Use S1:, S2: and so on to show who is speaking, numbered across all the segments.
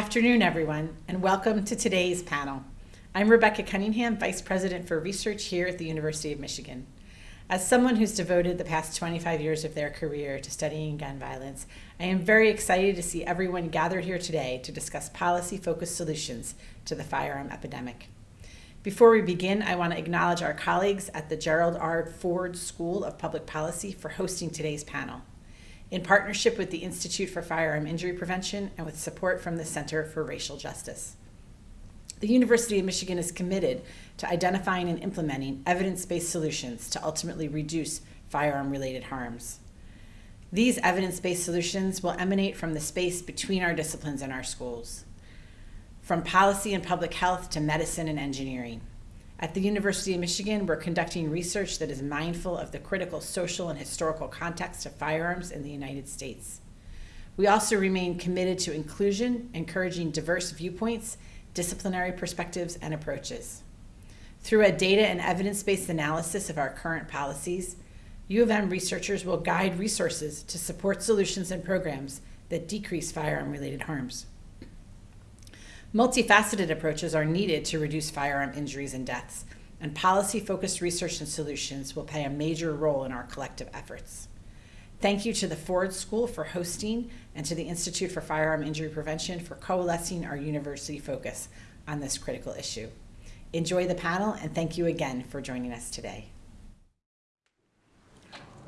S1: Afternoon, everyone, and welcome to today's panel. I'm Rebecca Cunningham, Vice President for Research here at the University of Michigan. As someone who's devoted the past 25 years of their career to studying gun violence, I am very excited to see everyone gathered here today to discuss policy-focused solutions to the firearm epidemic. Before we begin, I want to acknowledge our colleagues at the Gerald R. Ford School of Public Policy for hosting today's panel in partnership with the Institute for Firearm Injury Prevention and with support from the Center for Racial Justice. The University of Michigan is committed to identifying and implementing evidence-based solutions to ultimately reduce firearm-related harms. These evidence-based solutions will emanate from the space between our disciplines and our schools, from policy and public health to medicine and engineering. At the University of Michigan, we're conducting research that is mindful of the critical social and historical context of firearms in the United States. We also remain committed to inclusion, encouraging diverse viewpoints, disciplinary perspectives, and approaches. Through a data and evidence-based analysis of our current policies, U of M researchers will guide resources to support solutions and programs that decrease firearm-related harms. Multifaceted approaches are needed to reduce firearm injuries and deaths, and policy-focused research and solutions will play a major role in our collective efforts. Thank you to the Ford School for hosting and to the Institute for Firearm Injury Prevention for coalescing our university focus on this critical issue. Enjoy the panel and thank you again for joining us today.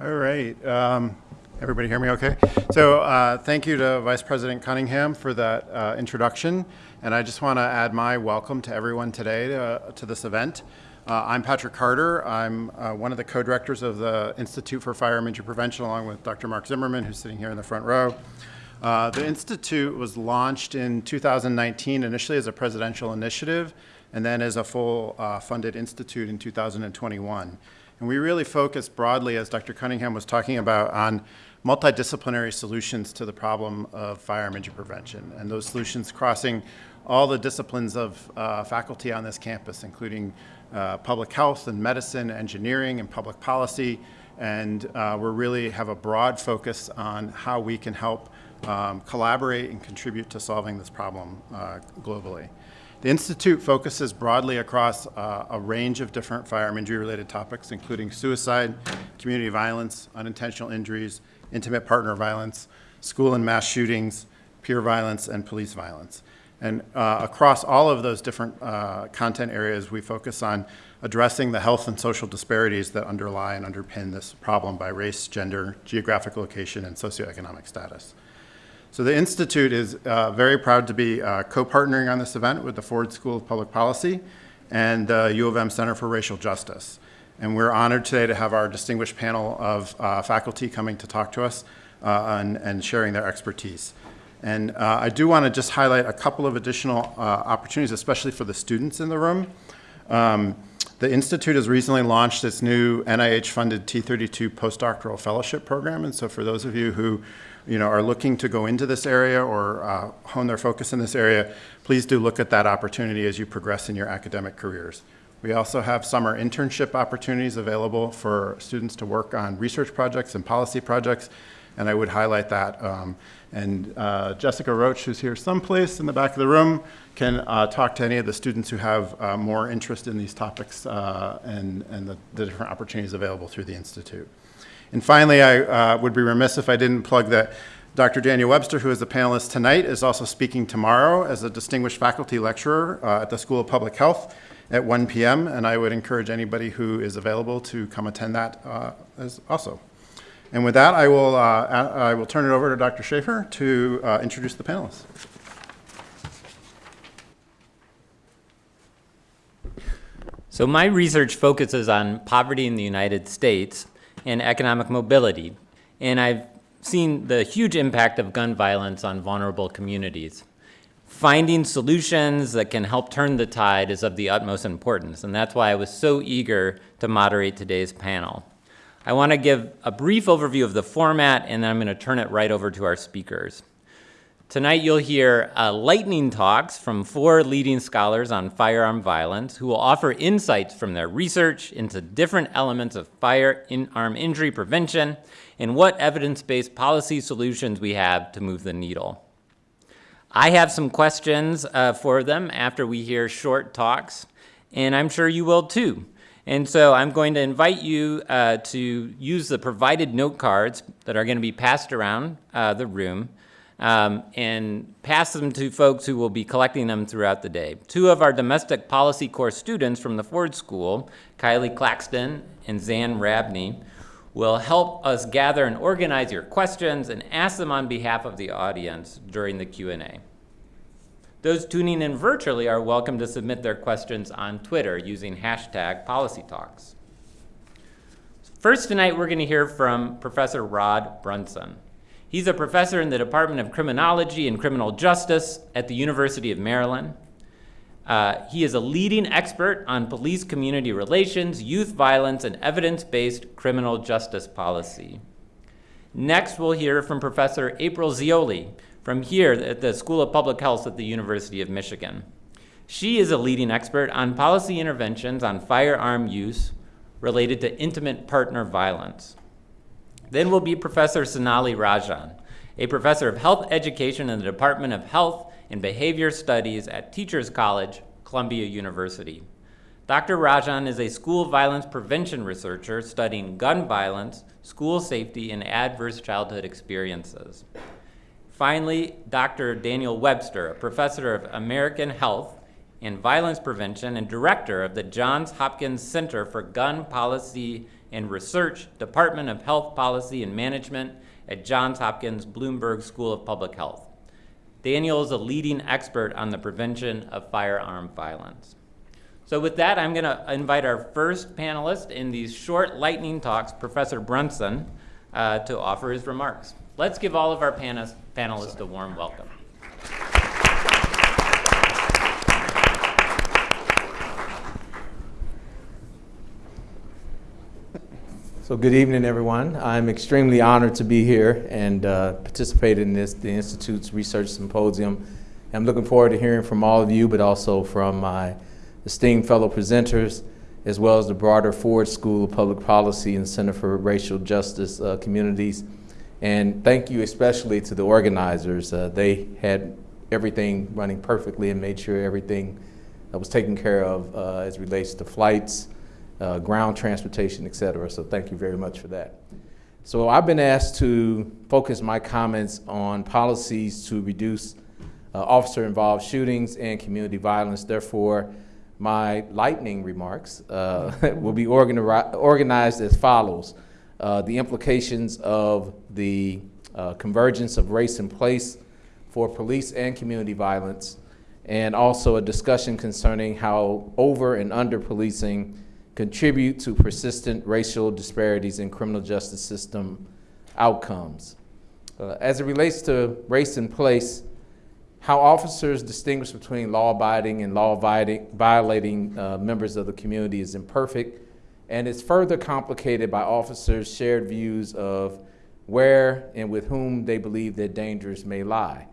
S2: All right. Um, everybody hear me okay? So uh, thank you to Vice President Cunningham for that uh, introduction. And I just want to add my welcome to everyone today to, uh, to this event. Uh, I'm Patrick Carter. I'm uh, one of the co-directors of the Institute for Firearm Injury Prevention along with Dr. Marc Zimmerman, who's sitting here in the front row. Uh, the Institute was launched in 2019 initially as a presidential initiative and then as a full uh, funded institute in 2021. And we really focus broadly, as Dr. Cunningham was talking about, on multidisciplinary solutions to the problem of firearm injury prevention. And those solutions crossing all the disciplines of uh, faculty on this campus, including uh, public health and medicine, engineering and public policy. And uh, we really have a broad focus on how we can help um, collaborate and contribute to solving this problem uh, globally. The Institute focuses broadly across uh, a range of different firearm injury related topics, including suicide, community violence, unintentional injuries, intimate partner violence, school and mass shootings, peer violence, and police violence. And uh, across all of those different uh, content areas, we focus on addressing the health and social disparities that underlie and underpin this problem by race, gender, geographic location, and socioeconomic status. So the Institute is uh, very proud to be uh, co-partnering on this event with the Ford School of Public Policy and the U of M Center for Racial Justice. And we're honored today to have our distinguished panel of uh, faculty coming to talk to us uh, and, and sharing their expertise. And uh, I do want to just highlight a couple of additional uh, opportunities, especially for the students in the room. Um, the Institute has recently launched its new NIH-funded T32 postdoctoral fellowship program. And so for those of you who you know, are looking to go into this area or uh, hone their focus in this area, please do look at that opportunity as you progress in your academic careers. We also have summer internship opportunities available for students to work on research projects and policy projects, and I would highlight that. Um, and uh, Jessica Roach, who's here someplace in the back of the room, can uh, talk to any of the students who have uh, more interest in these topics uh, and, and the, the, different opportunities available through the Institute. And finally, I uh, would be remiss if I didn't plug that Dr. Daniel Webster, who is a panelist tonight, is also speaking tomorrow as a distinguished faculty lecturer uh, at the School of Public Health at 1 p.m. And I would encourage anybody who is available to come attend that as also. And with that, I will, uh, I will turn it over to Dr. Shaefer to uh, introduce the panelists.
S3: So my research focuses on poverty in the United States and economic mobility. And I've seen the huge impact of gun violence on vulnerable communities. Finding solutions that can help turn the tide is of the utmost importance. And that's why I was so eager to moderate today's panel. I want to give a brief overview of the format, and then I'm going to turn it right over to our speakers. Tonight you'll hear uh, lightning talks from four leading scholars on firearm violence who will offer insights from their research into different elements of firearm injury prevention and what evidence-based policy solutions we have to move the needle. I have some questions uh, for them after we hear short talks, and I'm sure you will too. And so I'm going to invite you uh, to use the provided note cards that are going to be passed around uh, the room um, and pass them to folks who will be collecting them throughout the day. Two of our domestic policy course students from the Ford School, Kylie Claxton and Zan Rabney, will help us gather and organize your questions and ask them on behalf of the audience during the Q&A. Those tuning in virtually are welcome to submit their questions on Twitter using hashtag PolicyTalks. First tonight, we're going to hear from Professor Rod Brunson. He's a professor in the Department of Criminology and Criminal Justice at the University of Maryland. Uh, he is a leading expert on police community relations, youth violence, and evidence-based criminal justice policy. Next, we'll hear from Professor April Zeoli, from here at the School of Public Health at the University of Michigan. She is a leading expert on policy interventions on firearm use related to intimate partner violence. Then will be Professor Sonali Rajan, a professor of health education in the Department of Health and Behavior Studies at Teachers College, Columbia University. Dr. Rajan is a school violence prevention researcher studying gun violence, school safety, and adverse childhood experiences. Finally, Dr. Daniel Webster, a professor of American Health and Violence Prevention and director of the Johns Hopkins Center for Gun Policy and Research, Department of Health Policy and Management at Johns Hopkins Bloomberg School of Public Health. Daniel is a leading expert on the prevention of firearm violence. So with that, I'm going to invite our first panelist in these short lightning talks, Professor Brunson, uh, to offer his remarks. Let's give all of our panelists, panelists a warm welcome.
S4: So good evening, everyone. I'm extremely honored to be here and uh, participate in this, the Institute's Research Symposium. I'm looking forward to hearing from all of you, but also from my esteemed fellow presenters, as well as the broader Ford School of Public Policy and Center for Racial Justice uh, communities. And thank you especially to the organizers. Uh, they had everything running perfectly and made sure everything was taken care of uh, as relates to flights, uh, ground transportation, et cetera. So thank you very much for that. So I've been asked to focus my comments on policies to reduce uh, officer-involved shootings and community violence. Therefore, my lightning remarks uh, will be organi organized as follows. Uh, the implications of the uh, convergence of race and place for police and community violence, and also a discussion concerning how over and under policing contribute to persistent racial disparities in criminal justice system outcomes. Uh, as it relates to race and place, how officers distinguish between law-abiding and law-violating uh, members of the community is imperfect, and it's further complicated by officers' shared views of where and with whom they believe their dangers may lie.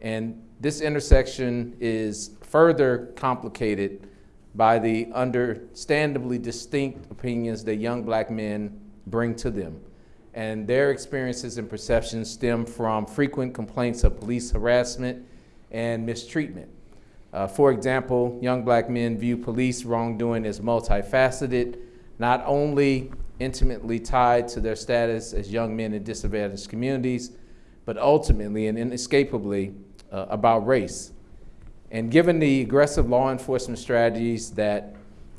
S4: And this intersection is further complicated by the understandably distinct opinions that young black men bring to them. And their experiences and perceptions stem from frequent complaints of police harassment and mistreatment. Uh, for example, young black men view police wrongdoing as multifaceted, not only intimately tied to their status as young men in disadvantaged communities, but ultimately and inescapably uh, about race. And given the aggressive law enforcement strategies that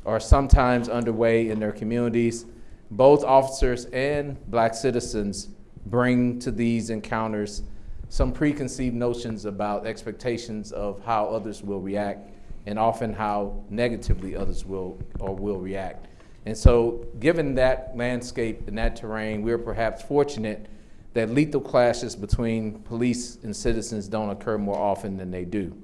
S4: are sometimes underway in their communities, both officers and black citizens bring to these encounters some preconceived notions about expectations of how others will react and often how negatively others will or will react. And so given that landscape and that terrain, we're perhaps fortunate that lethal clashes between police and citizens don't occur more often than they do.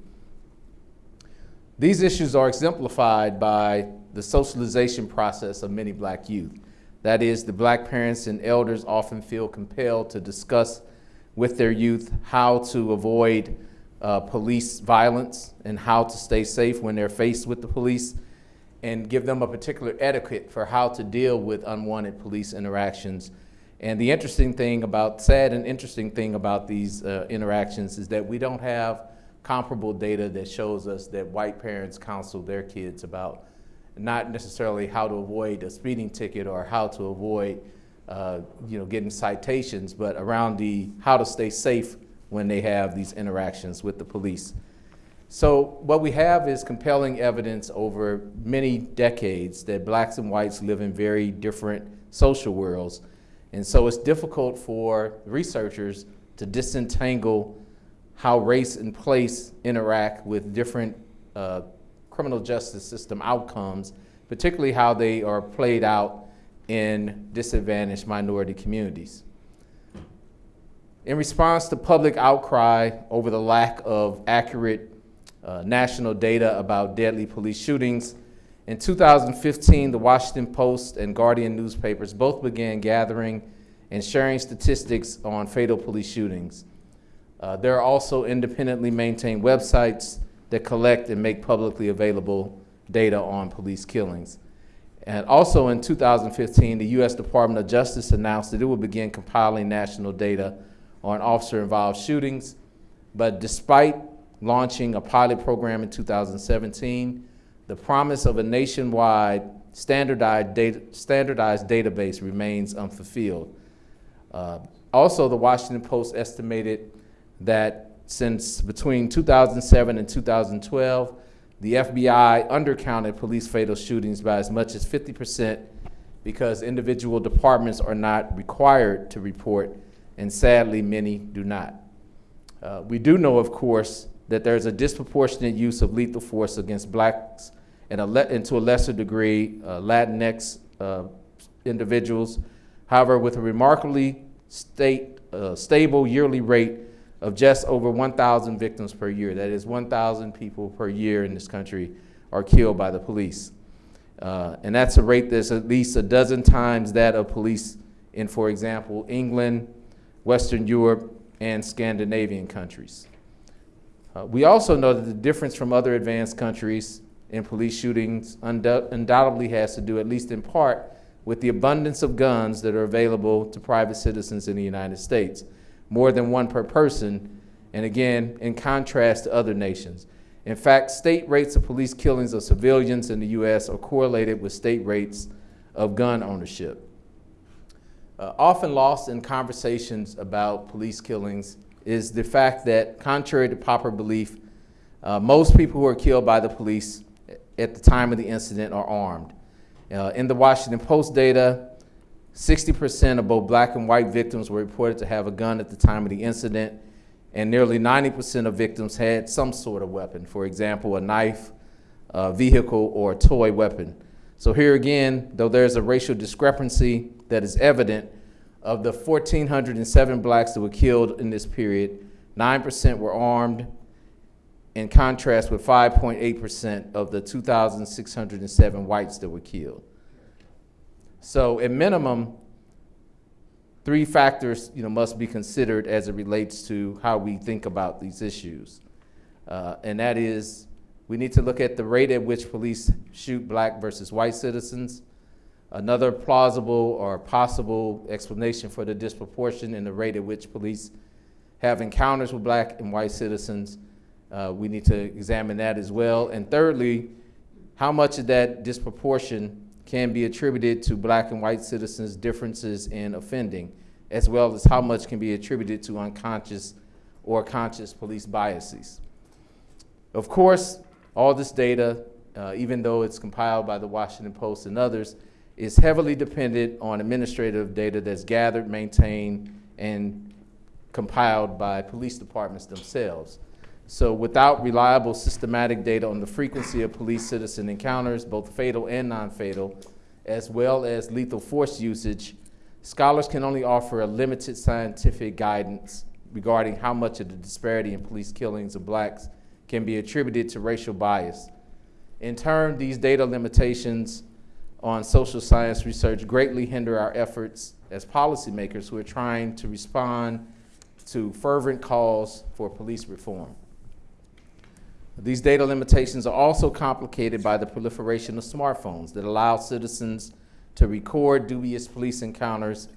S4: These issues are exemplified by the socialization process of many black youth. That is, the black parents and elders often feel compelled to discuss with their youth how to avoid uh, police violence and how to stay safe when they're faced with the police and give them a particular etiquette for how to deal with unwanted police interactions. And the interesting thing about, sad and interesting thing about these uh, interactions is that we don't have comparable data that shows us that white parents counsel their kids about not necessarily how to avoid a speeding ticket or how to avoid uh, you know, getting citations, but around the how to stay safe when they have these interactions with the police. So what we have is compelling evidence over many decades that blacks and whites live in very different social worlds. And so it's difficult for researchers to disentangle how race and place interact with different uh, criminal justice system outcomes, particularly how they are played out in disadvantaged minority communities. In response to public outcry over the lack of accurate uh, national data about deadly police shootings, in 2015, the Washington Post and Guardian newspapers both began gathering and sharing statistics on fatal police shootings. Uh, there are also independently maintained websites that collect and make publicly available data on police killings. And also in 2015, the U.S. Department of Justice announced that it would begin compiling national data on officer-involved shootings. But despite launching a pilot program in 2017, the promise of a nationwide standardized, data, standardized database remains unfulfilled. Uh, also, the Washington Post estimated that since between 2007 and 2012, the FBI undercounted police fatal shootings by as much as 50% because individual departments are not required to report, and sadly, many do not. Uh, we do know, of course, that there's a disproportionate use of lethal force against blacks and, a and to a lesser degree, uh, Latinx uh, individuals. However, with a remarkably state, uh, stable yearly rate of just over 1,000 victims per year. That is 1,000 people per year in this country are killed by the police. Uh, and that's a rate that's at least a dozen times that of police in, for example, England, Western Europe, and Scandinavian countries. Uh, we also know that the difference from other advanced countries in police shootings undoubtedly has to do, at least in part, with the abundance of guns that are available to private citizens in the United States more than one per person, and again, in contrast to other nations. In fact, state rates of police killings of civilians in the U.S. are correlated with state rates of gun ownership. Uh, often lost in conversations about police killings is the fact that, contrary to popular belief, uh, most people who are killed by the police at the time of the incident are armed. Uh, in the Washington Post data, 60% of both black and white victims were reported to have a gun at the time of the incident, and nearly 90% of victims had some sort of weapon, for example, a knife, a vehicle, or a toy weapon. So here again, though there's a racial discrepancy that is evident, of the 1,407 blacks that were killed in this period, 9% were armed, in contrast with 5.8% of the 2,607 whites that were killed. So at minimum, three factors you know, must be considered as it relates to how we think about these issues. Uh, and that is, we need to look at the rate at which police shoot black versus white citizens. Another plausible or possible explanation for the disproportion in the rate at which police have encounters with black and white citizens. Uh, we need to examine that as well. And thirdly, how much of that disproportion can be attributed to black and white citizens' differences in offending, as well as how much can be attributed to unconscious or conscious police biases. Of course, all this data, uh, even though it's compiled by the Washington Post and others, is heavily dependent on administrative data that's gathered, maintained, and compiled by police departments themselves. So without reliable systematic data on the frequency of police-citizen encounters, both fatal and non-fatal, as well as lethal force usage, scholars can only offer a limited scientific guidance regarding how much of the disparity in police killings of blacks can be attributed to racial bias. In turn, these data limitations on social science research greatly hinder our efforts as policymakers who are trying to respond to fervent calls for police reform. These data limitations are also complicated by the proliferation of smartphones that allow citizens to record dubious police encounters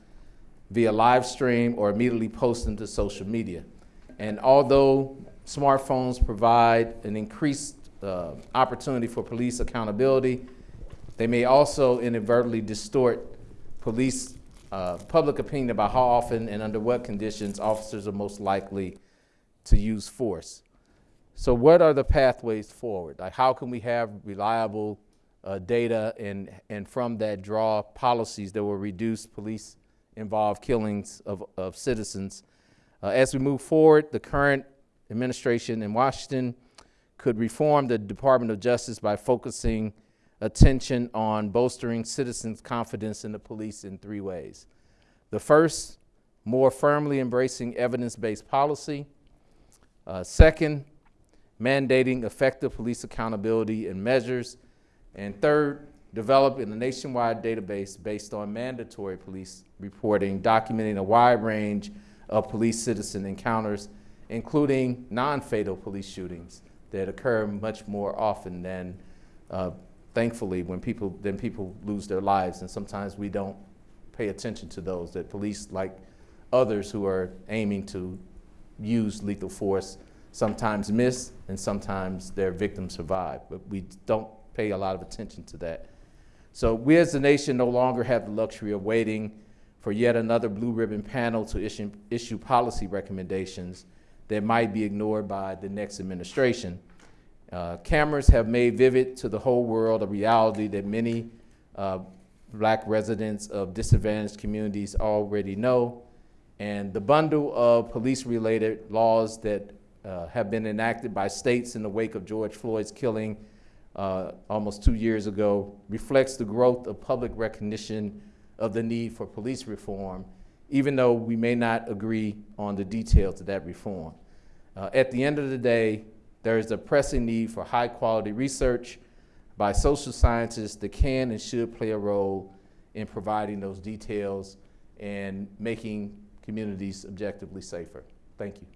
S4: via live stream or immediately post them to social media. And although smartphones provide an increased uh, opportunity for police accountability. They may also inadvertently distort police uh, public opinion about how often and under what conditions officers are most likely to use force. So what are the pathways forward? Like how can we have reliable uh, data and, and from that draw policies that will reduce police involved killings of, of citizens? Uh, as we move forward, the current administration in Washington could reform the Department of Justice by focusing attention on bolstering citizens' confidence in the police in three ways. The first, more firmly embracing evidence-based policy. Uh, second, mandating effective police accountability and measures. And third, developing a nationwide database based on mandatory police reporting, documenting a wide range of police-citizen encounters, including non-fatal police shootings that occur much more often than, uh, thankfully, when people, than people lose their lives. And sometimes we don't pay attention to those, that police, like others who are aiming to use lethal force, sometimes miss and sometimes their victims survive. But we don't pay a lot of attention to that. So we as a nation no longer have the luxury of waiting for yet another blue ribbon panel to issue, issue policy recommendations that might be ignored by the next administration. Uh, cameras have made vivid to the whole world a reality that many uh, black residents of disadvantaged communities already know. And the bundle of police-related laws that uh, have been enacted by states in the wake of George Floyd's killing uh, almost two years ago reflects the growth of public recognition of the need for police reform, even though we may not agree on the details of that reform. Uh, at the end of the day, there is a pressing need for high quality research by social scientists that can and should play a role in providing those details and making communities objectively safer. Thank you.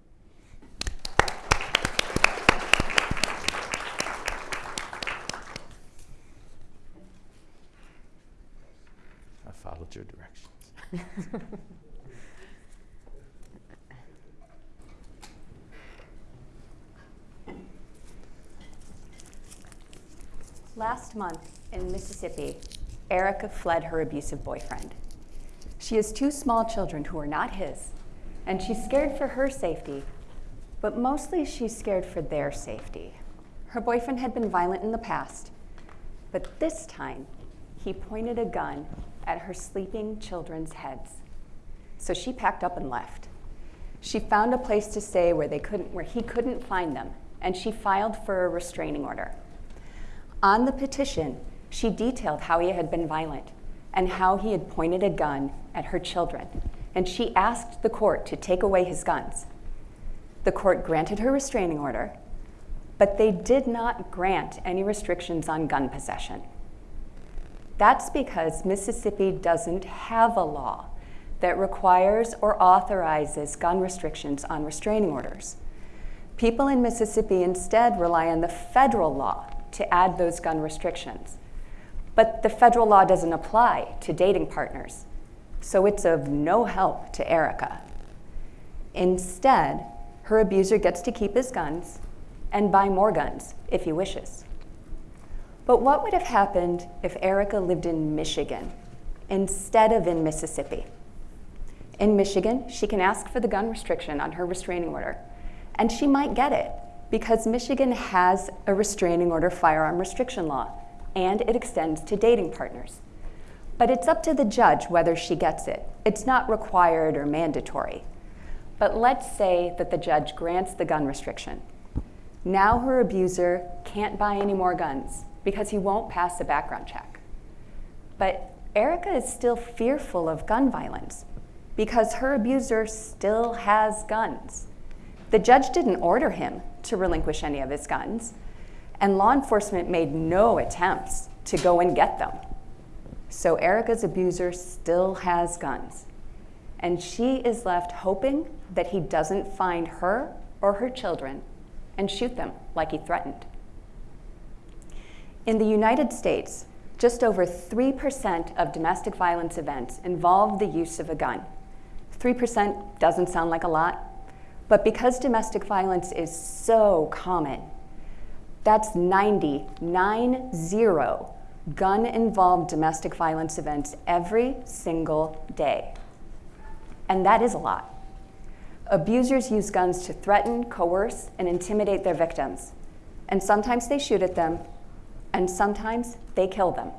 S4: I followed your directions.
S5: Last month in Mississippi, Erica fled her abusive boyfriend. She has two small children who are not his, and she's scared for her safety, but mostly she's scared for their safety. Her boyfriend had been violent in the past, but this time he pointed a gun at her sleeping children's heads. So she packed up and left. She found a place to stay where, they couldn't, where he couldn't find them, and she filed for a restraining order. On the petition, she detailed how he had been violent and how he had pointed a gun at her children, and she asked the court to take away his guns. The court granted her restraining order, but they did not grant any restrictions on gun possession. That's because Mississippi doesn't have a law that requires or authorizes gun restrictions on restraining orders. People in Mississippi instead rely on the federal law to add those gun restrictions. But the federal law doesn't apply to dating partners, so it's of no help to Erica. Instead, her abuser gets to keep his guns and buy more guns if he wishes. But what would have happened if Erica lived in Michigan instead of in Mississippi? In Michigan, she can ask for the gun restriction on her restraining order, and she might get it because Michigan has a restraining order firearm restriction law, and it extends to dating partners. But it's up to the judge whether she gets it. It's not required or mandatory. But let's say that the judge grants the gun restriction. Now her abuser can't buy any more guns because he won't pass a background check. But Erica is still fearful of gun violence because her abuser still has guns. The judge didn't order him to relinquish any of his guns, and law enforcement made no attempts to go and get them. So Erica's abuser still has guns, and she is left hoping that he doesn't find her or her children and shoot them like he threatened. In the United States, just over 3% of domestic violence events involve the use of a gun. 3% doesn't sound like a lot, But because domestic violence is so common, that's 90, nine zero gun involved domestic violence events every single day. And that is a lot. Abusers use guns to threaten, coerce, and intimidate their victims. And sometimes they shoot at them, and sometimes they kill them.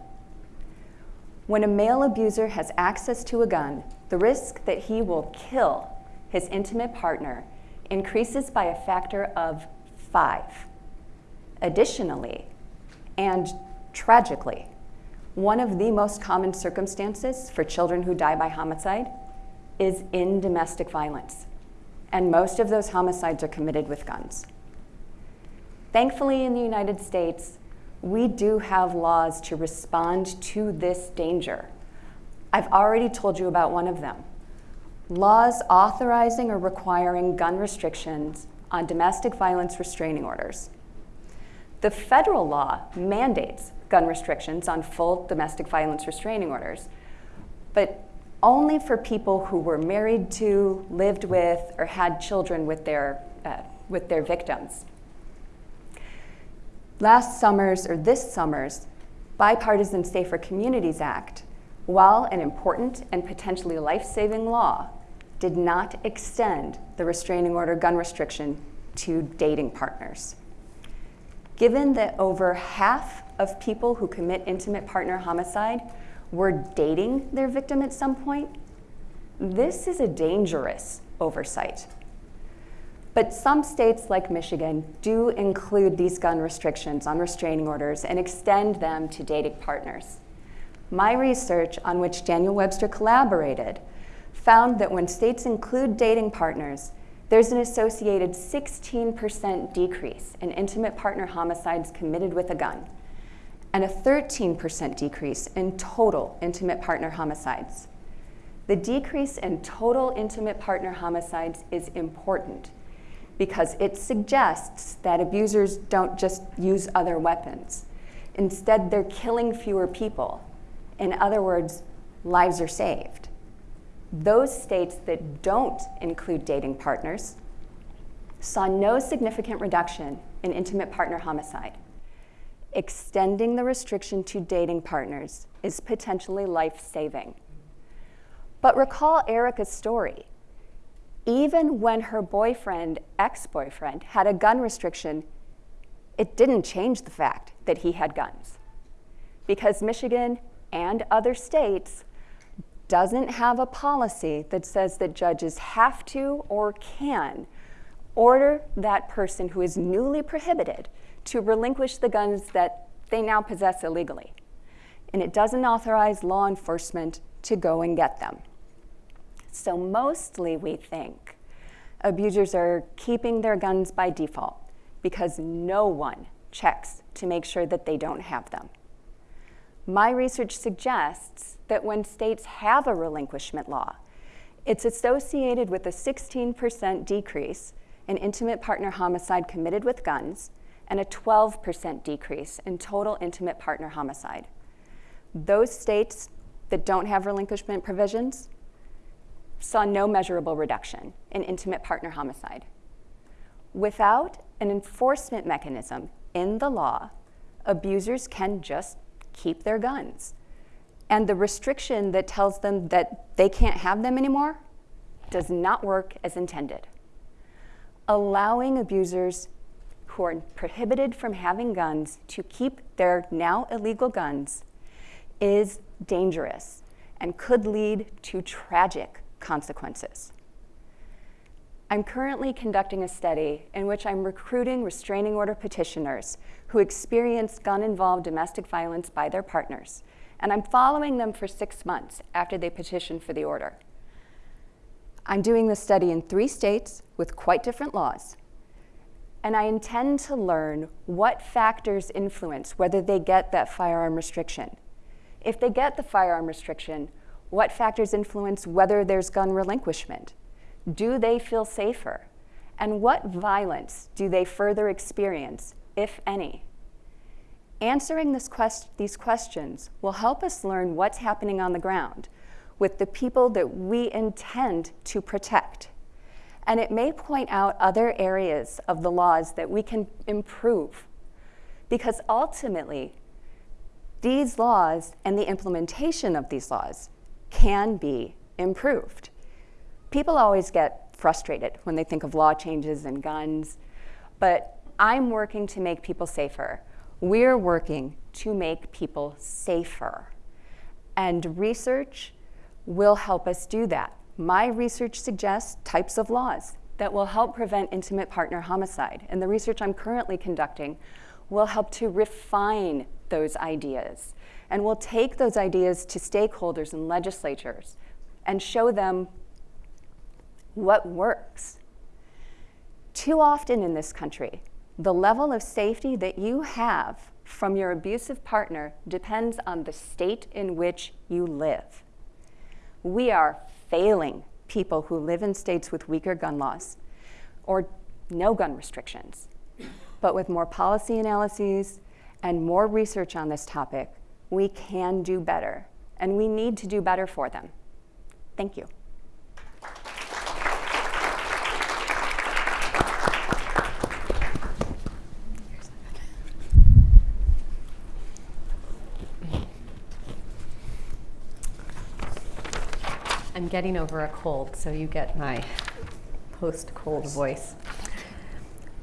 S5: When a male abuser has access to a gun, the risk that he will kill his intimate partner increases by a factor of five. Additionally, and tragically, one of the most common circumstances for children who die by homicide is in domestic violence. And most of those homicides are committed with guns. Thankfully, in the United States, we do have laws to respond to this danger. I've already told you about one of them laws authorizing or requiring gun restrictions on domestic violence restraining orders. The federal law mandates gun restrictions on full domestic violence restraining orders, but only for people who were married to, lived with, or had children with their, uh, with their victims. Last summer's, or this summer's, Bipartisan Safer Communities Act, while an important and potentially life saving law, did not extend the restraining order gun restriction to dating partners. Given that over half of people who commit intimate partner homicide were dating their victim at some point, this is a dangerous oversight. But some states like Michigan do include these gun restrictions on restraining orders and extend them to dating partners. My research, on which Daniel Webster collaborated, found that when states include dating partners, there's an associated 16% decrease in intimate partner homicides committed with a gun, and a 13% decrease in total intimate partner homicides. The decrease in total intimate partner homicides is important because it suggests that abusers don't just use other weapons. Instead, they're killing fewer people. In other words, lives are saved. Those states that don't include dating partners saw no significant reduction in intimate partner homicide. Extending the restriction to dating partners is potentially life saving. But recall Erica's story even when her boyfriend, ex boyfriend, had a gun restriction, it didn't change the fact that he had guns. Because Michigan and other states doesn't have a policy that says that judges have to or can order that person who is newly prohibited to relinquish the guns that they now possess illegally. And it doesn't authorize law enforcement to go and get them. So mostly we think abusers are keeping their guns by default because no one checks to make sure that they don't have them. My research suggests that when states have a relinquishment law, it's associated with a 16% decrease in intimate partner homicide committed with guns and a 12% decrease in total intimate partner homicide. Those states that don't have relinquishment provisions saw no measurable reduction in intimate partner homicide. Without an enforcement mechanism in the law, abusers can just keep their guns. And the restriction that tells them that they can't have them anymore does not work as intended. Allowing abusers who are prohibited from having guns to keep their now illegal guns is dangerous and could lead to tragic consequences. I'm currently conducting a study in which I'm recruiting restraining order petitioners who experience gun involved domestic violence by their partners, and I'm following them for six months after they petition for the order. I'm doing this study in three states with quite different laws, and I intend to learn what factors influence whether they get that firearm restriction. If they get the firearm restriction, what factors influence whether there's gun relinquishment? Do they feel safer? And what violence do they further experience, if any? Answering quest these questions will help us learn what's happening on the ground with the people that we intend to protect. And it may point out other areas of the laws that we can improve. Because ultimately, these laws and the implementation of these laws can be improved. People always get frustrated when they think of law changes and guns, but I'm working to make people safer. We're working to make people safer. And research will help us do that. My research suggests types of laws that will help prevent intimate partner homicide. And the research I'm currently conducting will help to refine those ideas. And we'll take those ideas to stakeholders and legislatures and show them what works. Too often in this country, the level of safety that you have from your abusive partner depends on the state in which you live. We are failing people who live in states with weaker gun laws or no gun restrictions. But with more policy analyses and more research on this topic, we can do better, and we need to do better for them. Thank you.
S6: Getting over a cold, so you get my post-cold voice.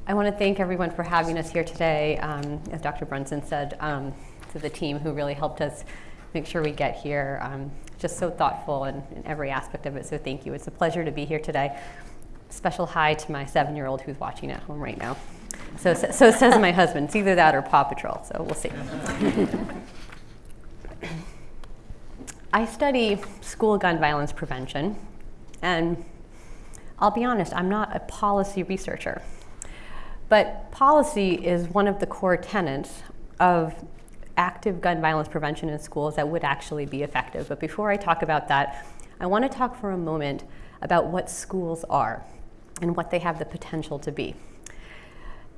S6: I want to thank everyone for having us here today. Um, as Dr. Brunson said, um, to the team who really helped us make sure we get here. Um, just so thoughtful in, in, every aspect of it, so thank you. It's a pleasure to be here today. Special hi to my seven-year-old who's watching at home right now. So, so says my husband. It's either that or Paw Patrol, so we'll see. I study school gun violence prevention, and I'll be honest, I'm not a policy researcher. But policy is one of the core tenets of active gun violence prevention in schools that would actually be effective. But before I talk about that, I want to talk for a moment about what schools are and what they have the potential to be.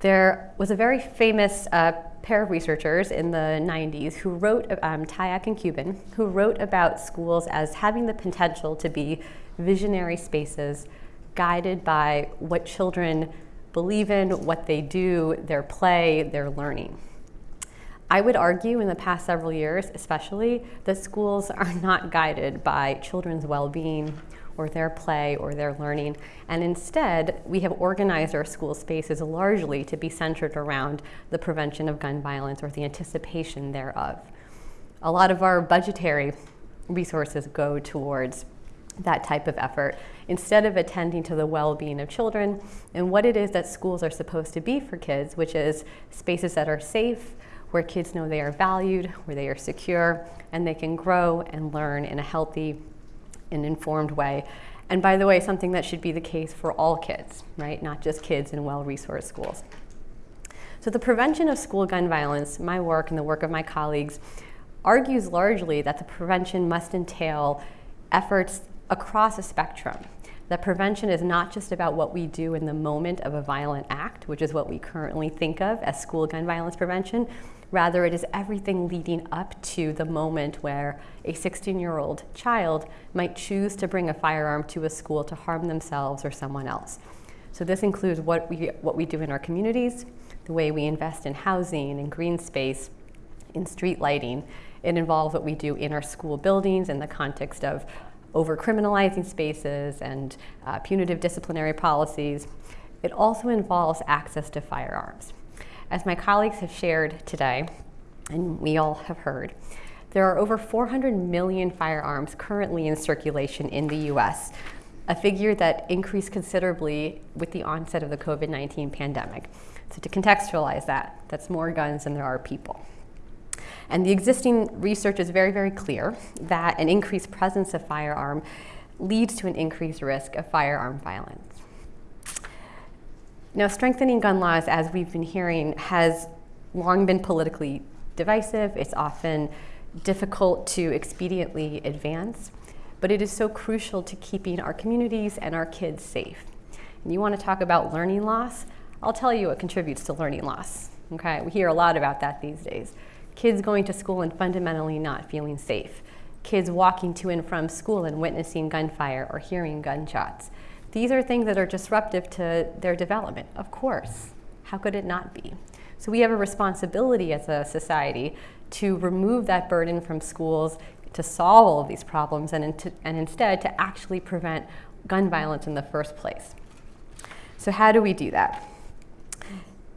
S6: There was a very famous uh, pair of researchers in the 90s who wrote, um, Tyack and Cuban, who wrote about schools as having the potential to be visionary spaces guided by what children believe in, what they do, their play, their learning. I would argue in the past several years, especially, that schools are not guided by children's well-being or their play or their learning. And instead, we have organized our school spaces largely to be centered around the prevention of gun violence or the anticipation thereof. A lot of our budgetary resources go towards that type of effort instead of attending to the well-being of children and what it is that schools are supposed to be for kids, which is spaces that are safe, where kids know they are valued, where they are secure, and they can grow and learn in a healthy an informed way. And by the way, something that should be the case for all kids, right? Not just kids in well-resourced schools. So the prevention of school gun violence, my work and the work of my colleagues, argues largely that the prevention must entail efforts across a spectrum. That prevention is not just about what we do in the moment of a violent act, which is what we currently think of as school gun violence prevention, Rather, it is everything leading up to the moment where a 16-year-old child might choose to bring a firearm to a school to harm themselves or someone else. So this includes what we, what we do in our communities, the way we invest in housing and green space, in street lighting. It involves what we do in our school buildings in the context of over-criminalizing spaces and uh, punitive disciplinary policies. It also involves access to firearms. As my colleagues have shared today, and we all have heard, there are over 400 million firearms currently in circulation in the US, a figure that increased considerably with the onset of the COVID-19 pandemic. So to contextualize that, that's more guns than there are people. And the existing research is very, very clear that an increased presence of firearm leads to an increased risk of firearm violence. Now, strengthening gun laws, as we've been hearing, has long been politically divisive. It's often difficult to expediently advance, but it is so crucial to keeping our communities and our kids safe. And you want to talk about learning loss? I'll tell you what contributes to learning loss. Okay, we hear a lot about that these days. Kids going to school and fundamentally not feeling safe. Kids walking to and from school and witnessing gunfire or hearing gunshots These are things that are disruptive to their development, of course. How could it not be? So we have a responsibility as a society to remove that burden from schools to solve all of these problems and, and instead to actually prevent gun violence in the first place. So how do we do that?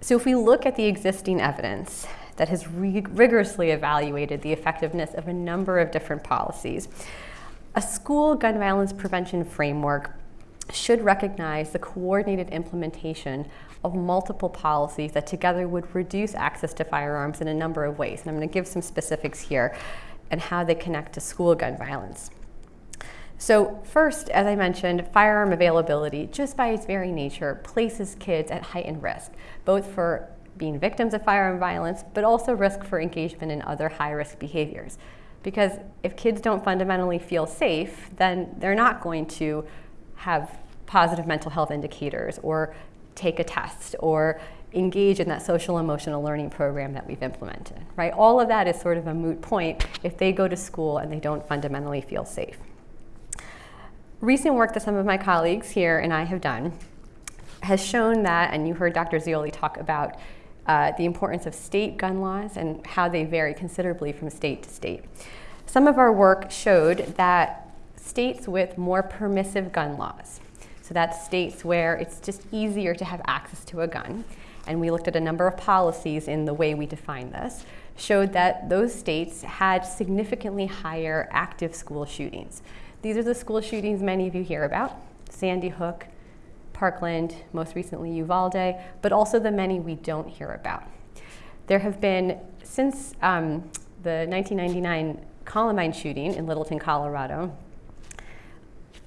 S6: So if we look at the existing evidence that has rigorously evaluated the effectiveness of a number of different policies, a school gun violence prevention framework should recognize the coordinated implementation of multiple policies that together would reduce access to firearms in a number of ways. And I'm going to give some specifics here and how they connect to school gun violence. So first, as I mentioned, firearm availability, just by its very nature, places kids at heightened risk, both for being victims of firearm violence, but also risk for engagement in other high-risk behaviors. Because if kids don't fundamentally feel safe, then they're not going to have positive mental health indicators or take a test or engage in that social emotional learning program that we've implemented, right? All of that is sort of a moot point if they go to school and they don't fundamentally feel safe. Recent work that some of my colleagues here and I have done has shown that, and you heard Dr. Zeoli talk about uh, the importance of state gun laws and how they vary considerably from state to state. Some of our work showed that states with more permissive gun laws, so that's states where it's just easier to have access to a gun, and we looked at a number of policies in the way we define this, showed that those states had significantly higher active school shootings. These are the school shootings many of you hear about, Sandy Hook, Parkland, most recently Uvalde, but also the many we don't hear about. There have been, since um, the 1999 Columbine shooting in Littleton, Colorado,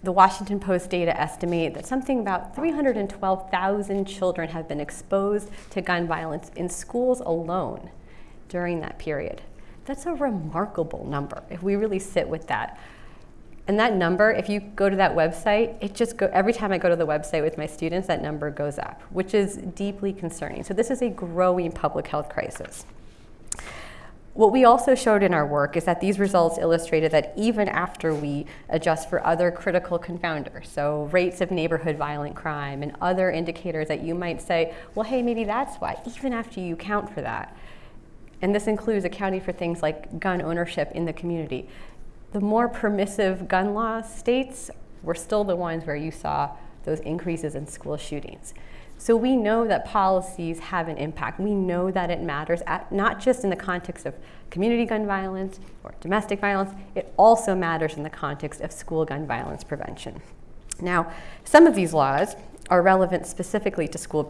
S6: the Washington Post data estimate that something about 312,000 children have been exposed to gun violence in schools alone during that period. That's a remarkable number if we really sit with that. And that number, if you go to that website, it just go, every time I go to the website with my students, that number goes up, which is deeply concerning. So this is a growing public health crisis. What we also showed in our work is that these results illustrated that even after we adjust for other critical confounders, so rates of neighborhood violent crime and other indicators that you might say, well, hey, maybe that's why, even after you account for that, and this includes accounting for things like gun ownership in the community, the more permissive gun law states were still the ones where you saw those increases in school shootings. So we know that policies have an impact. We know that it matters, at, not just in the context of community gun violence or domestic violence, it also matters in the context of school gun violence prevention. Now, some of these laws are relevant specifically to school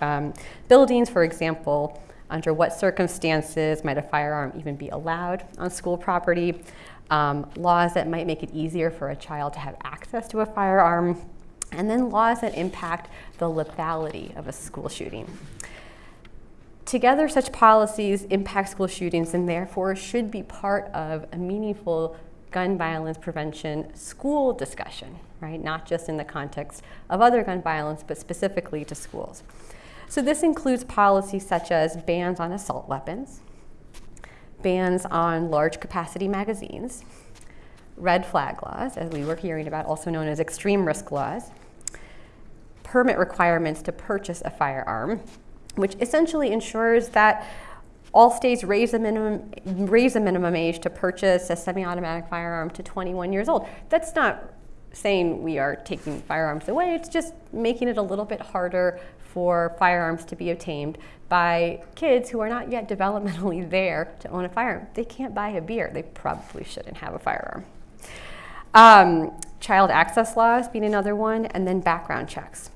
S6: um, buildings. For example, under what circumstances might a firearm even be allowed on school property? Um, laws that might make it easier for a child to have access to a firearm and then laws that impact the lethality of a school shooting. Together, such policies impact school shootings and therefore should be part of a meaningful gun violence prevention school discussion, right? Not just in the context of other gun violence, but specifically to schools. So this includes policies such as bans on assault weapons, bans on large capacity magazines, red flag laws, as we were hearing about, also known as extreme risk laws, permit requirements to purchase a firearm, which essentially ensures that all states raise the minimum, raise the minimum age to purchase a semi-automatic firearm to 21 years old. That's not saying we are taking firearms away, it's just making it a little bit harder for firearms to be obtained by kids who are not yet developmentally there to own a firearm. They can't buy a beer, they probably shouldn't have a firearm. Um, child access laws being another one, and then background checks.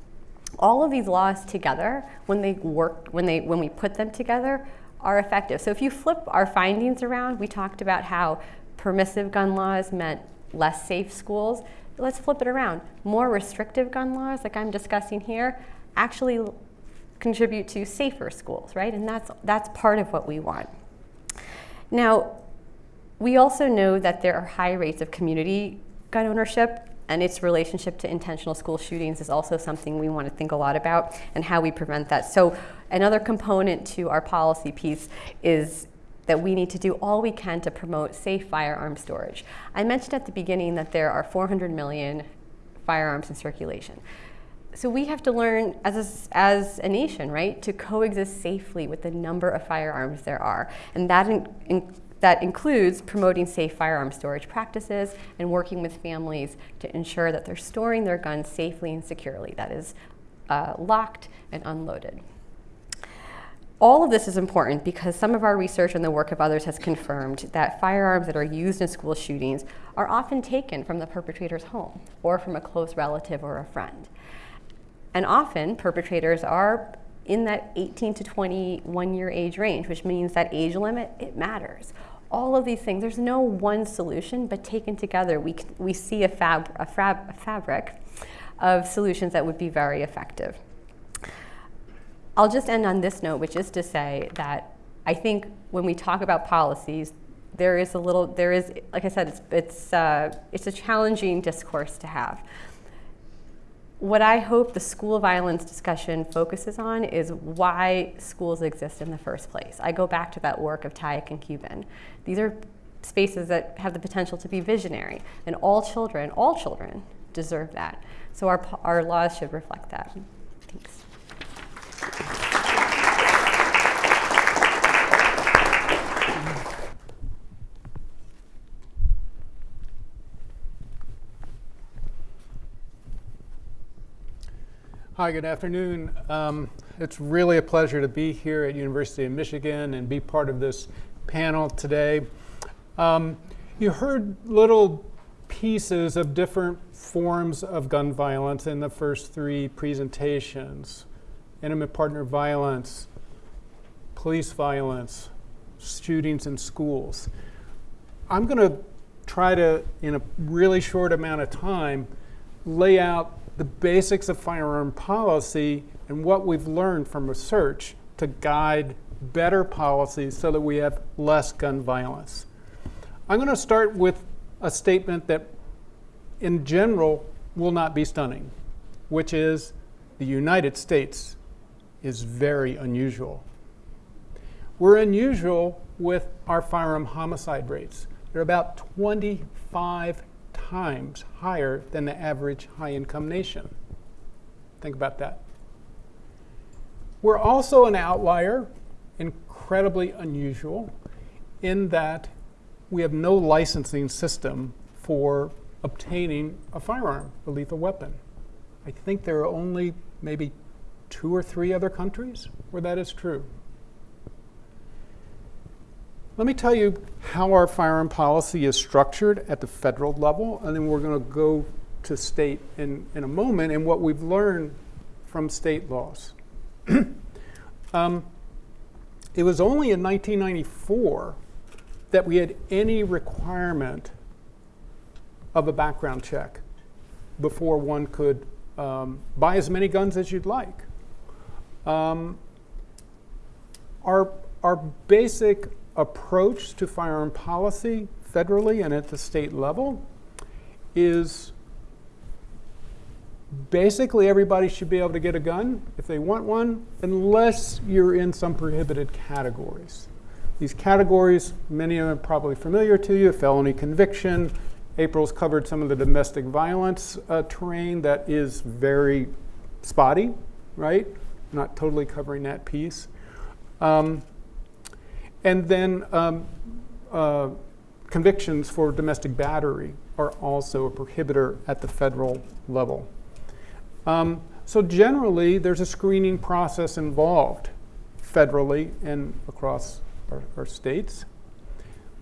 S6: All of these laws together, when they work, when they when we put them together, are effective. So if you flip our findings around, we talked about how permissive gun laws meant less safe schools. Let's flip it around. More restrictive gun laws, like I'm discussing here, actually contribute to safer schools, right? And that's that's part of what we want. Now, we also know that there are high rates of community gun ownership and its relationship to intentional school shootings is also something we want to think a lot about and how we prevent that. So another component to our policy piece is that we need to do all we can to promote safe firearm storage. I mentioned at the beginning that there are 400 million firearms in circulation. So we have to learn as a, as a nation, right, to coexist safely with the number of firearms there are. And that, in, in, that includes promoting safe firearm storage practices and working with families to ensure that they're storing their guns safely and securely, that is, uh, locked and unloaded. All of this is important because some of our research and the work of others has confirmed that firearms that are used in school shootings are often taken from the perpetrator's home or from a close relative or a friend. And often perpetrators are in that 18 to 21 year age range, which means that age limit, it matters. All of these things, there's no one solution, but taken together, we, we see a, fab, a, fab, a fabric of solutions that would be very effective. I'll just end on this note, which is to say that I think when we talk about policies, there is a little, there is, like I said, it's, it's, uh, it's a challenging discourse to have. What I hope the school violence discussion focuses on is why schools exist in the first place. I go back to that work of Tyack and Cuban. These are spaces that have the potential to be visionary, and all children, all children deserve that. So our, our laws should reflect that. Thanks.
S7: Hi, good afternoon. Um, it's really a pleasure to be here at University of Michigan and be part of this panel today. Um, you heard little pieces of different forms of gun violence in the first three presentations. Intimate partner violence, police violence, shootings in schools. I'm going to try to, in a really short amount of time, lay out the basics of firearm policy and what we've learned from research to guide better policies so that we have less gun violence. I'm going to start with a statement that, in general, will not be stunning, which is the United States is very unusual. We're unusual with our firearm homicide rates. They're about 25 times higher than the average high income nation. Think about that. We're also an outlier, incredibly unusual, in that we have no licensing system for obtaining a firearm, a lethal weapon. I think there are only maybe two or three other countries where that is true. Let me tell you how our firearm policy is structured at the federal level, and then we're going to go to state in, in a moment and what we've learned from state laws. um, it was only in 1994 that we had any requirement of a background check before one could um, buy as many guns as you'd like. Um, our, our basic approach to firearm policy federally and at the state level is basically everybody should be able to get a gun if they want one, unless you're in some prohibited categories. These categories, many of them are probably familiar to you felony conviction. April's covered some of the domestic violence uh, terrain that is very spotty, right? Not totally covering that piece. Um, and then um, uh, convictions for domestic battery are also a prohibitor at the federal level. Um, so generally, there's a screening process involved federally and across our, our states.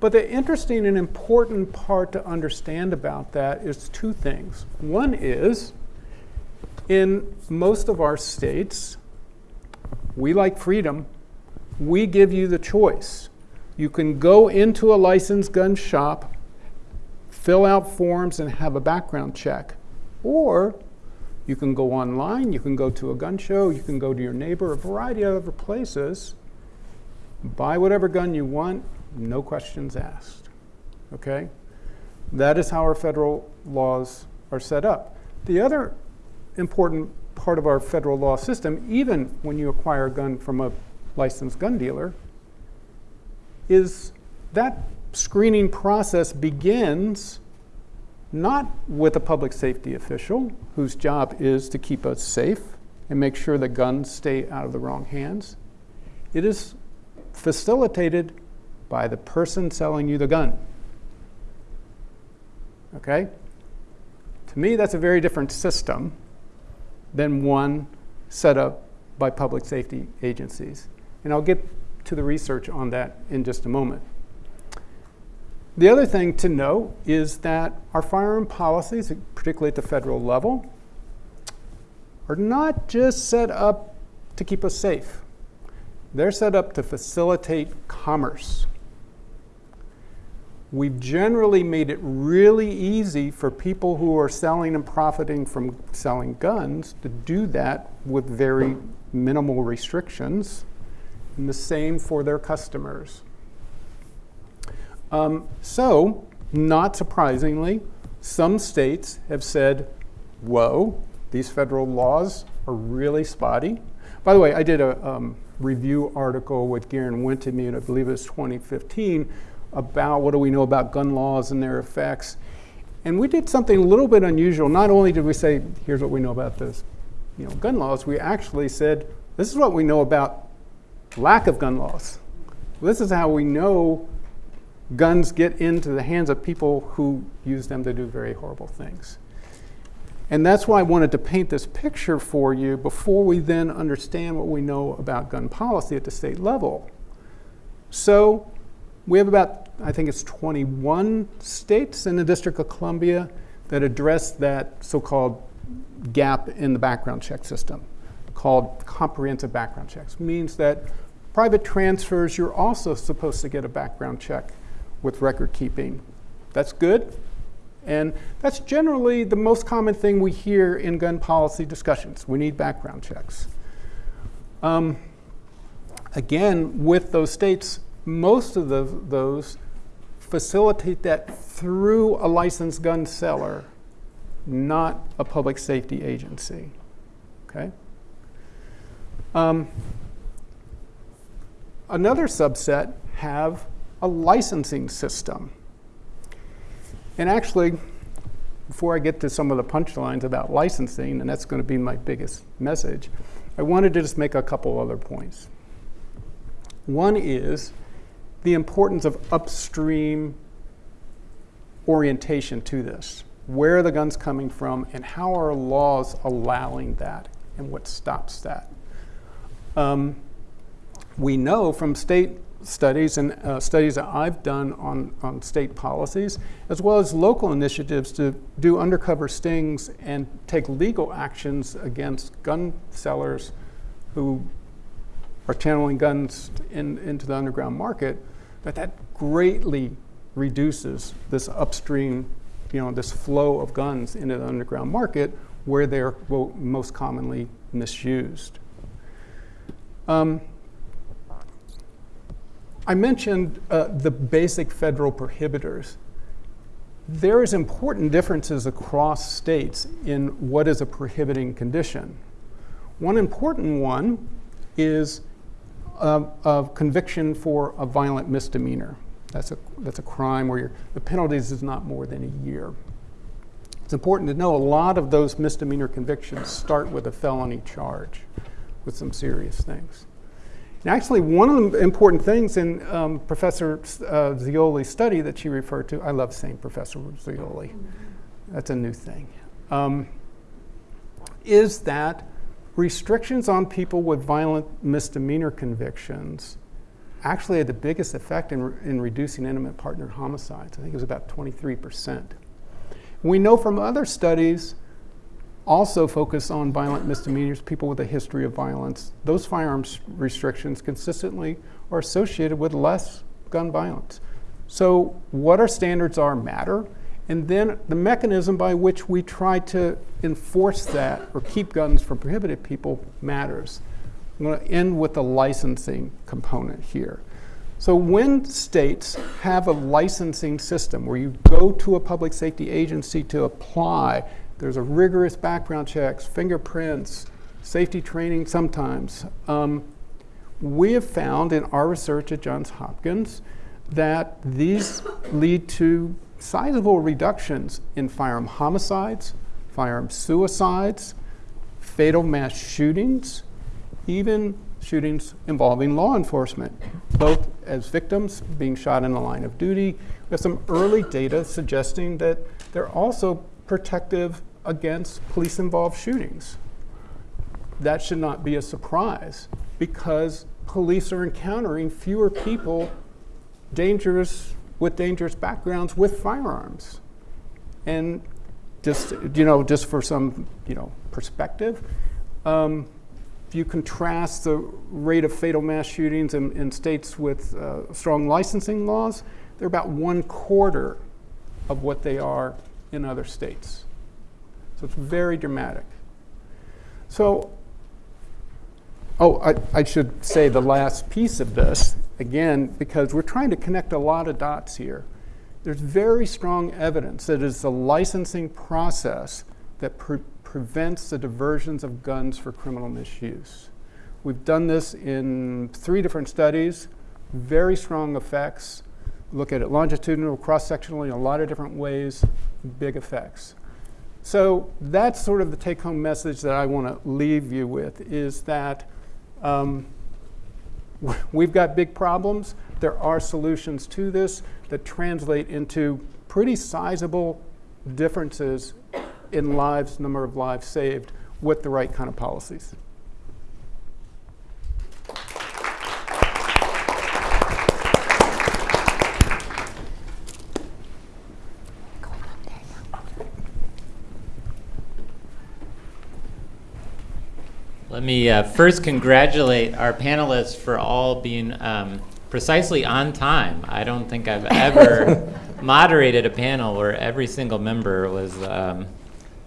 S7: But the interesting and important part to understand about that is two things. One is, in most of our states, we like freedom we give you the choice. You can go into a licensed gun shop, fill out forms, and have a background check. Or you can go online, you can go to a gun show, you can go to your neighbor, a variety of other places, buy whatever gun you want, no questions asked. Okay? That is how our federal laws are set up. The other important part of our federal law system, even when you acquire a gun from a licensed gun dealer is that screening process begins not with a public safety official whose job is to keep us safe and make sure that guns stay out of the wrong hands. It is facilitated by the person selling you the gun. Okay? To me, that's a very different system than one set up by public safety agencies. And I'll get to the research on that in just a moment. The other thing to note is that our firearm policies, particularly at the federal level, are not just set up to keep us safe. They're set up to facilitate commerce. We've generally made it really easy for people who are selling and profiting from selling guns to do that with very minimal restrictions, and the same for their customers. Um, so, not surprisingly, some states have said, whoa, these federal laws are really spotty. By the way, I did a um, review article with Garen Wintemute, and I believe it was 2015, about what do we know about gun laws and their effects. And we did something a little bit unusual. Not only did we say, here's what we know about this, you know, gun laws, we actually said, this is what we know about lack of gun laws. This is how we know guns get into the hands of people who use them to do very horrible things. And that's why I wanted to paint this picture for you before we then understand what we know about gun policy at the state level. So we have about, I think it's 21 states in the District of Columbia that address that so-called gap in the background check system called comprehensive background checks. Means that private transfers, you're also supposed to get a background check with record keeping. That's good. And that's generally the most common thing we hear in gun policy discussions. We need background checks. Um, again, with those states, most of the, those facilitate that through a licensed gun seller, not a public safety agency. Okay? Um, another subset have a licensing system. And actually, before I get to some of the punchlines about licensing, and that's going to be my biggest message, I wanted to just make a couple other points. One is the importance of upstream orientation to this. Where are the guns coming from, and how are laws allowing that, and what stops that? Um, we know from state studies and uh, studies that I've done on, on state policies, as well as local initiatives to do undercover stings and take legal actions against gun sellers who are channeling guns in, into the underground market, that that greatly reduces this upstream, you know, this flow of guns into the underground market where they're most commonly misused. Um, I mentioned uh, the basic federal prohibitors. There is important differences across states in what is a prohibiting condition. One important one is a, a conviction for a violent misdemeanor. That's a, that's a crime where the penalties is not more than a year. It's important to know a lot of those misdemeanor convictions start with a felony charge with some serious things. And actually, one of the important things in um, Professor uh, Zeoli's study that she referred to, I love saying Professor Zeoli, that's a new thing, um, is that restrictions on people with violent misdemeanor convictions actually had the biggest effect in, re in reducing intimate partner homicides. I think it was about 23%. We know from other studies also focus on violent misdemeanors, people with a history of violence. Those firearms restrictions consistently are associated with less gun violence. So what our standards are matter, and then the mechanism by which we try to enforce that or keep guns from prohibited people matters. I'm going to end with the licensing component here. So when states have a licensing system where you go to a public safety agency to apply there's a rigorous background checks, fingerprints, safety training sometimes. Um, we have found in our research at Johns Hopkins that these lead to sizable reductions in firearm homicides, firearm suicides, fatal mass shootings, even shootings involving law enforcement, both as victims being shot in the line of duty. We have some early data suggesting that they're also protective against police involved shootings. That should not be a surprise because police are encountering fewer people dangerous with dangerous backgrounds with firearms. And just you know, just for some you know perspective, um, if you contrast the rate of fatal mass shootings in, in states with uh, strong licensing laws, they're about one quarter of what they are in other states. So it's very dramatic. So, oh, I, I should say the last piece of this, again, because we're trying to connect a lot of dots here. There's very strong evidence that it's the licensing process that pre- prevents the diversions of guns for criminal misuse. We've done this in three different studies, very strong effects. Look at it longitudinal, cross sectionally, in a lot of different ways, big effects. So that's sort of the take home message that I want to leave you with is that um, we've got big problems. There are solutions to this that translate into pretty sizable differences in lives, number of lives saved with the right kind of policies.
S3: Let me uh, first congratulate our panelists for all being um, precisely on time. I don't think I've ever moderated a panel where every single member was um,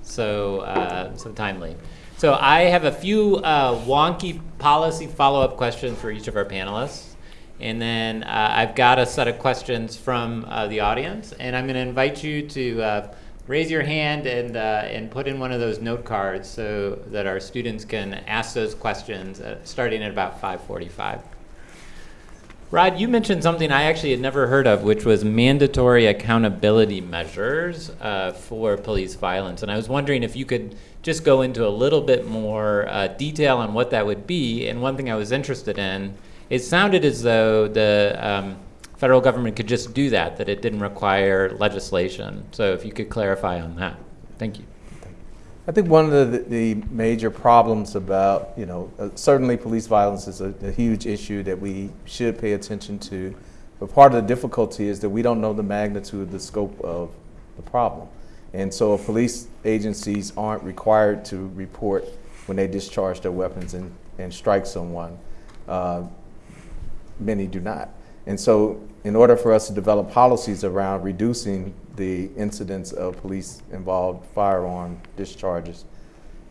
S3: so uh, so timely. So I have a few uh, wonky policy follow-up questions for each of our panelists. And then uh, I've got a set of questions from uh, the audience, and I'm going to invite you to uh, raise your hand and, uh, and put in one of those note cards so that our students can ask those questions uh, starting at about 545. Rod, you mentioned something I actually had never heard of, which was mandatory accountability measures uh, for police violence. And I was wondering if you could just go into a little bit more uh, detail on what that would be. And one thing I was interested in, it sounded as though the um, federal government could just do that, that it didn't require legislation. So if you could clarify on that. Thank you.
S4: I think one of the, the major problems about, you know, uh, certainly police violence is a, a, huge issue that we should pay attention to. But part of the difficulty is that we don't know the magnitude, the scope of the problem. And so if police agencies aren't required to report when they discharge their weapons and, and strike someone. Uh, many do not. And so in order for us to develop policies around reducing the incidence of police involved firearm discharges,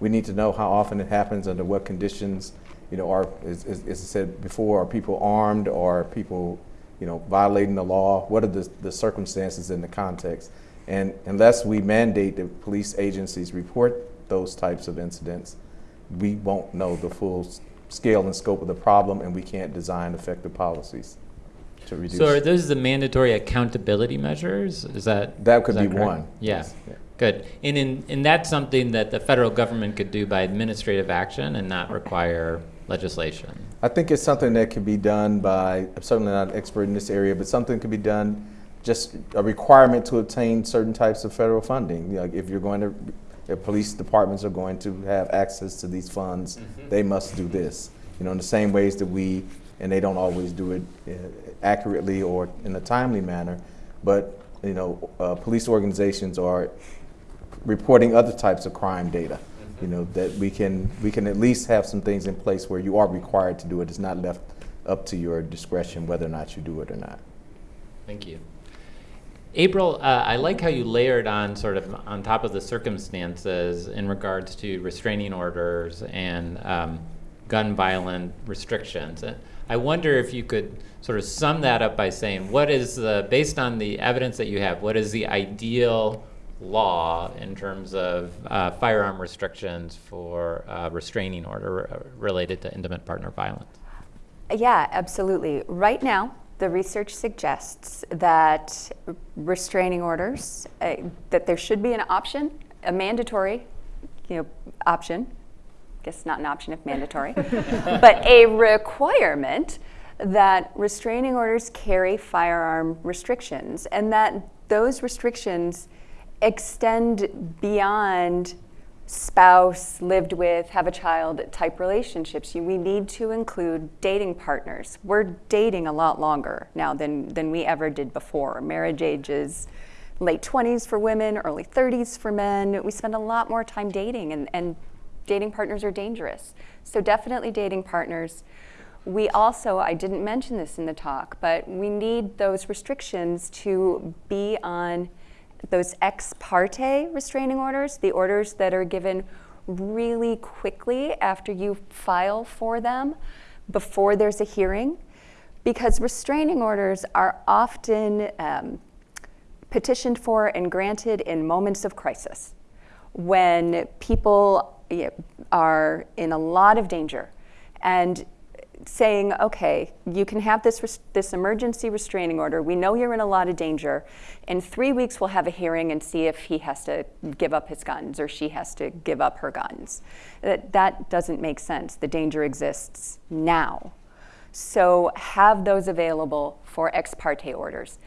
S4: we need to know how often it happens, under what conditions, you know, are, as, as, I said before, are people armed, are people, you know, violating the law? What are the, the circumstances in the context? And unless we mandate that police agencies report those types of incidents, we won't know the full scale and scope of the problem and we can't design effective policies to reduce.
S3: So are those the mandatory accountability measures? Is that
S4: that could
S3: is
S4: be
S3: that
S4: one?
S3: Yeah. yeah. Good. And in and that's something that the federal government could do by administrative action and not require legislation.
S4: I think it's something that could be done by. I'm certainly not an expert in this area, but something could be done. Just a requirement to obtain certain types of federal funding. Like if you're going to, if police departments are going to have access to these funds, mm-hmm. they must do this. You know, in the same ways that we and they don't always do it uh, accurately or in a timely manner. But you know, uh, police organizations are reporting other types of crime data. You know that we can we can at least have some things in place where you are required to do it. It's not left up to your discretion whether or not you do it or not.
S3: Thank you. April, uh, I like how you layered on sort of on top of the circumstances in regards to restraining orders and um, gun violent restrictions. I wonder if you could sort of sum that up by saying, what is the, based on the evidence that you have, what is the ideal law in terms of uh, firearm restrictions for uh, restraining order related to intimate partner violence?
S5: Yeah, absolutely. Right now, the research suggests that restraining orders, uh, that there should be an option, a mandatory, you know, option. Guess not an option if mandatory, but a requirement that restraining orders carry firearm restrictions, and that those restrictions extend beyond spouse, lived with, have a child type relationships. You- We need to include dating partners. We're dating a lot longer now than, than we ever did before. Marriage age is late 20s for women, early 30s for men. We spend a lot more time dating, and, and dating partners are dangerous. So, definitely dating partners. We also, I didn't mention this in the talk, but we need those restrictions to be on those ex parte restraining orders, the orders that are given really quickly after you file for them before there's a hearing, because restraining orders are often um, petitioned for and granted in moments of crisis when people are in a lot of danger and saying, okay, you can have this, this emergency restraining order. We know you're in a lot of danger. In three weeks, we'll have a hearing and see if he has to give up his guns or she has to give up her guns. That, that doesn't make sense. The danger exists now. So have those available for ex parte orders.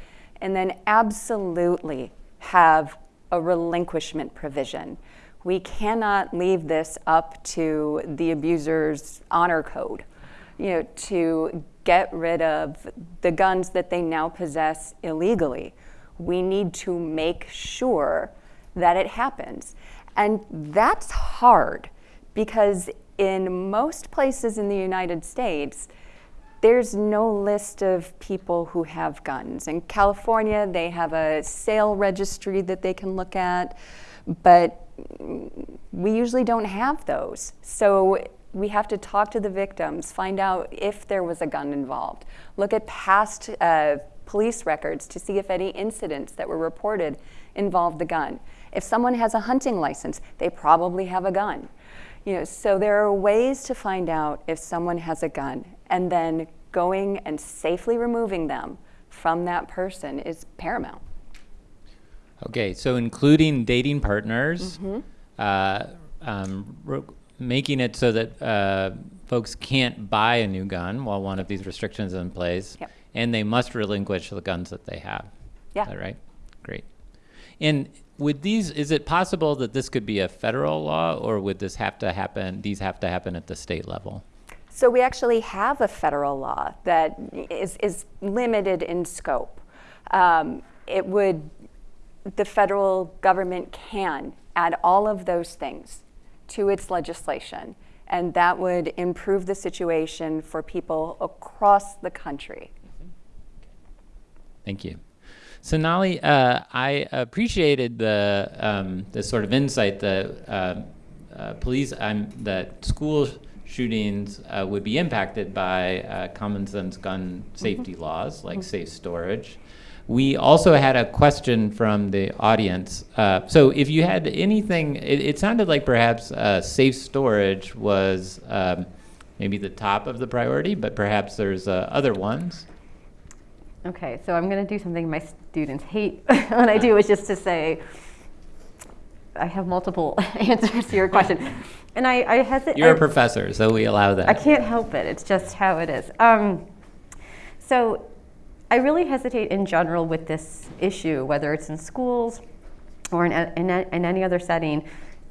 S5: And then absolutely have a relinquishment provision. We cannot leave this up to the abuser's honor code, you know, to get rid of the guns that they now possess illegally. We need to make sure that it happens. And that's hard because in most places in the United States, there's no list of people who have guns. In California, they have a sale registry that they can look at, but we usually don't have those. So we have to talk to the victims, find out if there was a gun involved, look at past uh, police records to see if any incidents that were reported involved the gun. If someone has a hunting license, they probably have a gun. You know, so there are ways to find out if someone has a gun, and then going and safely removing them from that person is paramount.
S3: Okay, so including dating partners, uh, um, making it so that uh, folks can't buy a new gun while one of these restrictions is in place,
S5: Yep.
S3: and they must relinquish the guns that they have.
S5: Yeah.
S3: Is that right? Great. And would these, is it possible that this could be a federal law, or would this have to happen, these have to happen at the state level?
S5: So we actually have a federal law that is, is limited in scope. Um, it would, the federal government can add all of those things to its legislation, and that would improve the situation for people across the country.
S3: Thank you. Sonali, uh, I appreciated the um, the sort of insight that uh, uh, police um, that school shootings uh, would be impacted by uh, common sense gun safety laws like safe storage. We also had a question from the audience. Uh, so, if you had anything, it, it sounded like perhaps uh, safe storage was um, maybe the top of the priority, but perhaps there's uh, other ones.
S6: Okay, so I'm going to do something my students hate when I do, which is to say, I have multiple answers to your question. And I, I hesitate.
S3: You're a professor, so we allow that.
S6: I can't help it. It's just how it is. Um, so I really hesitate in general with this issue, whether it's in schools or in, in, in any other setting,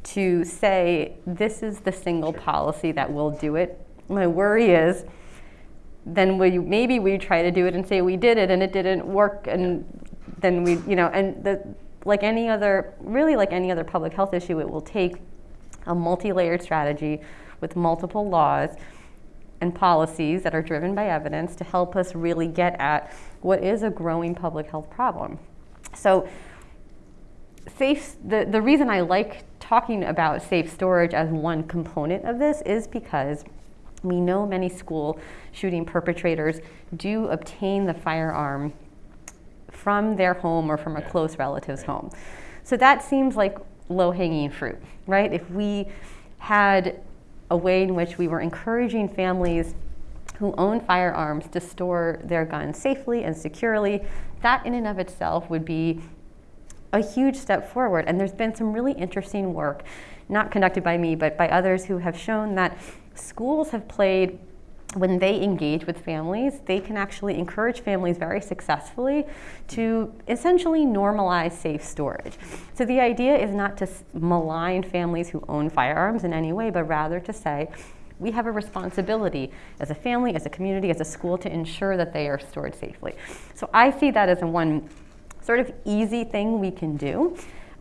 S6: to say this is the single policy that will do it. My worry is then we maybe we try to do it and say we did it and it didn't work and then we you know and the like any other really like any other public health issue it will take a multi-layered strategy with multiple laws and policies that are driven by evidence to help us really get at what is a growing public health problem so safe the, the reason i like talking about safe storage as one component of this is because we know many school shooting perpetrators do obtain the firearm from their home or from a close relative's home. So that seems like low hanging fruit, right? If we had a way in which we were encouraging families who own firearms to store their guns safely and securely. That in and of itself would be a huge step forward. And there's been some really interesting work, not conducted by me, but by others who have shown that schools have played when they engage with families, they can actually encourage families very successfully to essentially normalize safe storage. So the idea is not to malign families who own firearms in any way, but rather to say, we have a responsibility as a family, as a community, as a school to ensure that they are stored safely. So I see that as a one sort of easy thing we can do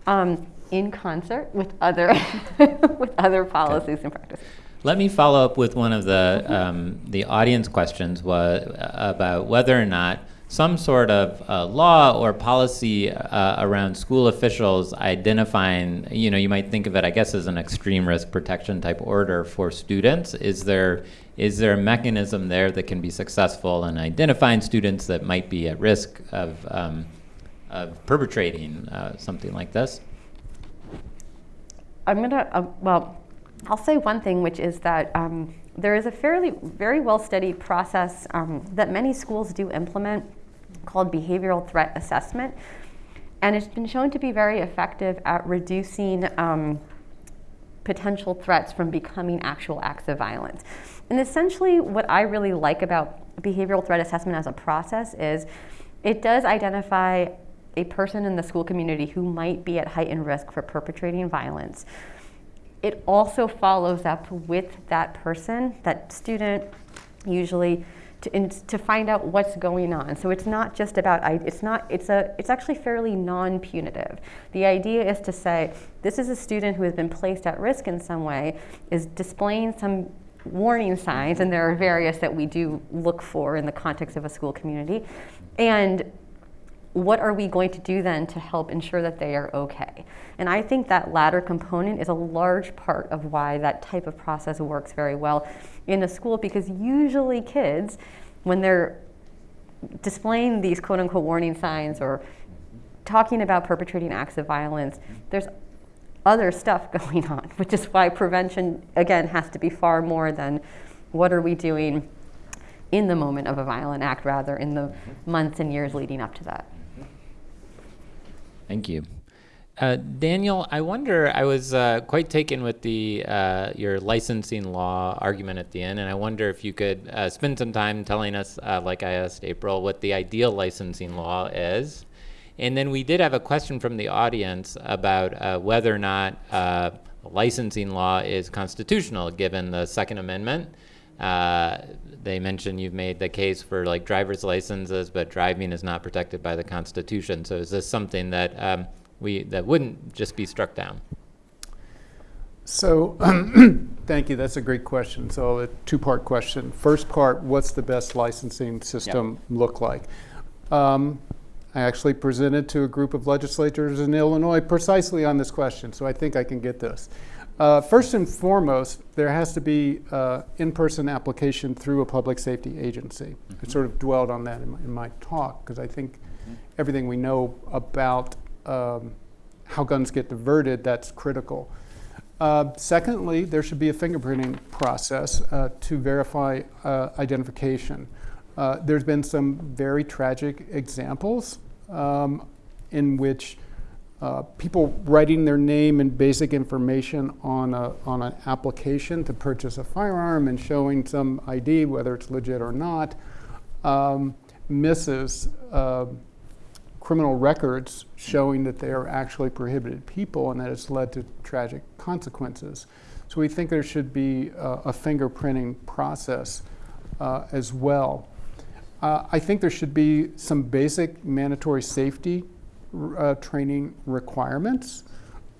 S6: um, in concert with other, with other policies and practices.
S3: Let me follow up with one of the um, the audience questions was about whether or not some sort of uh, law or policy uh, around school officials identifying, you know, you might think of it, I guess, as an extreme risk protection type order for students. Is there is there a mechanism there that can be successful in identifying students that might be at risk of um, of perpetrating uh, something like this?
S6: I'm gonna uh, well I'll say one thing, which is that um, there is a fairly, very well studied process um, that many schools do implement called behavioral threat assessment. And it's been shown to be very effective at reducing um, potential threats from becoming actual acts of violence. And essentially, what I really like about behavioral threat assessment as a process is it does identify a person in the school community who might be at heightened risk for perpetrating violence it also follows up with that person, that student, usually, to, in, to find out what's going on. So it's not just about, it's not, it's a, it's actually fairly non-punitive. The idea is to say, this is a student who has been placed at risk in some way, is displaying some warning signs, and there are various that we do look for in the context of a school community. And what are we going to do then to help ensure that they are okay? And I think that latter component is a large part of why that type of process works very well in a school because usually kids, when they're displaying these quote unquote warning signs or talking about perpetrating acts of violence, there's other stuff going on, which is why prevention, again, has to be far more than what are we doing in the moment of a violent act, rather in the months and years leading up to that.
S3: Thank you. Uh, Daniel, I wonder, I was uh, quite taken with the uh, your licensing law argument at the end, and I wonder if you could uh, spend some time telling us, uh, like I asked April, what the ideal licensing law is. And then we did have a question from the audience about uh, whether or not licensing law is constitutional given the Second Amendment. They mentioned you've made the case for like driver's licenses, but driving is not protected by the Constitution. So is this something that um, we that wouldn't just be struck down?
S7: So, thank you. That's a great question. So, a two-part question. First part: What's the best licensing system yep. look like? Um, I actually presented to a group of legislators in Illinois precisely on this question, so I think I can get this. Uh, first and foremost, there has to be uh, in-person application through a public safety agency. Mm -hmm. I sort of dwelled on that in my, in my talk because I think mm -hmm. everything we know about um, how guns get diverted, that's critical. Uh, secondly, there should be a fingerprinting process uh, to verify uh, identification. Uh, there's been some very tragic examples um, in which uh, people writing their name and basic information on, a, on an application to purchase a firearm and showing some ID, whether it's legit or not, um, misses uh, criminal records showing that they are actually prohibited people and that it's led to tragic consequences. So we think there should be uh, a fingerprinting process uh, as well. Uh, I think there should be some basic mandatory safety uh, training requirements.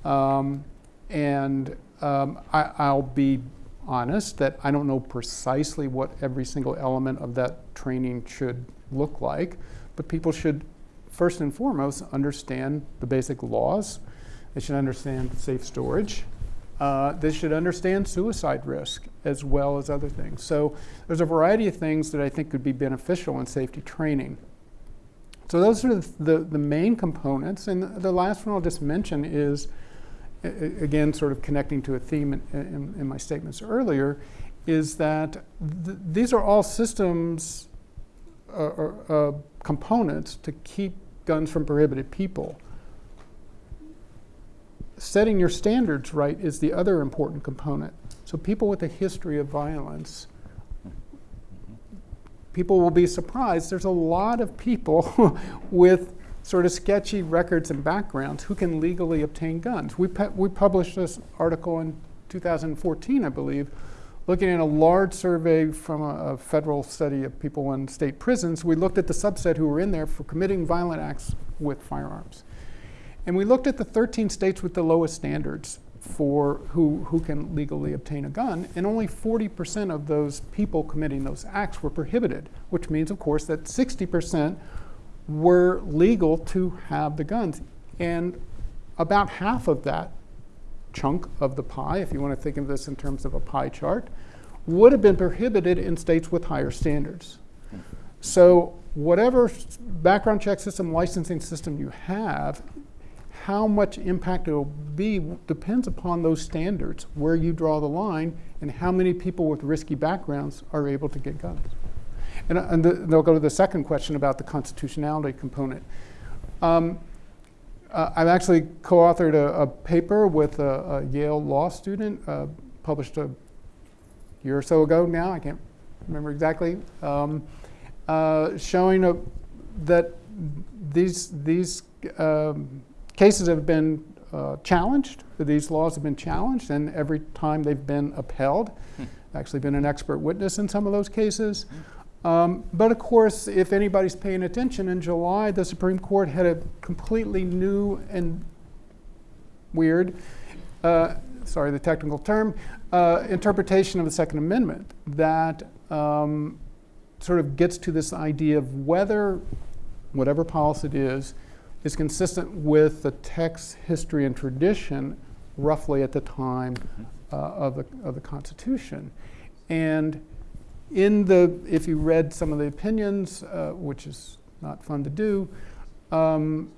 S7: Um, and um, I, will be honest that I don't know precisely what every single element of that training should look like, but people should first and foremost, understand the basic laws. They should understand safe storage. Uh, they should understand suicide risk as well as other things. So there's a variety of things that I think could be beneficial in safety training. So those are the, the, main components. And the last one I'll just mention is, again, sort of connecting to a theme in, in, in my statements earlier, is that th- these are all systems uh, or uh, components to keep guns from prohibited people. Setting your standards right is the other important component. So, people with a history of violence, people will be surprised. There's a lot of people with sort of sketchy records and backgrounds who can legally obtain guns. We, pu- we published this article in 2014, I believe, looking at a large survey from a, a, federal study of people in state prisons. We looked at the subset who were in there for committing violent acts with firearms. And we looked at the 13 states with the lowest standards for who, who can legally obtain a gun, and only 40% of those people committing those acts were prohibited, which means, of course, that 60% were legal to have the guns. And about half of that chunk of the pie, if you want to think of this in terms of a pie chart, would have been prohibited in states with higher standards. So, whatever background check system, licensing system you have, how much impact it will be depends upon those standards, where you draw the line, and how many people with risky backgrounds are able to get guns. And, and the, they'll go to the second question about the constitutionality component. Um, uh, I've actually co-authored a, a paper with a, a, Yale law student, uh, published a year or so ago now. I can't remember exactly, um, uh, showing a, that these these um, cases have been uh, challenged. These laws have been challenged, and every time they've been upheld. Hmm. Actually, been an expert witness in some of those cases. Hmm. Um, but of course, if anybody's paying attention, in July, the Supreme Court had a completely new and weird, uh, sorry, the technical term, uh, interpretation of the Second Amendment that um, sort of gets to this idea of whether whatever policy it is is consistent with the text, history, and tradition roughly at the time uh, of, the, of the Constitution. And in the, if you read some of the opinions, uh, which is not fun to do, um,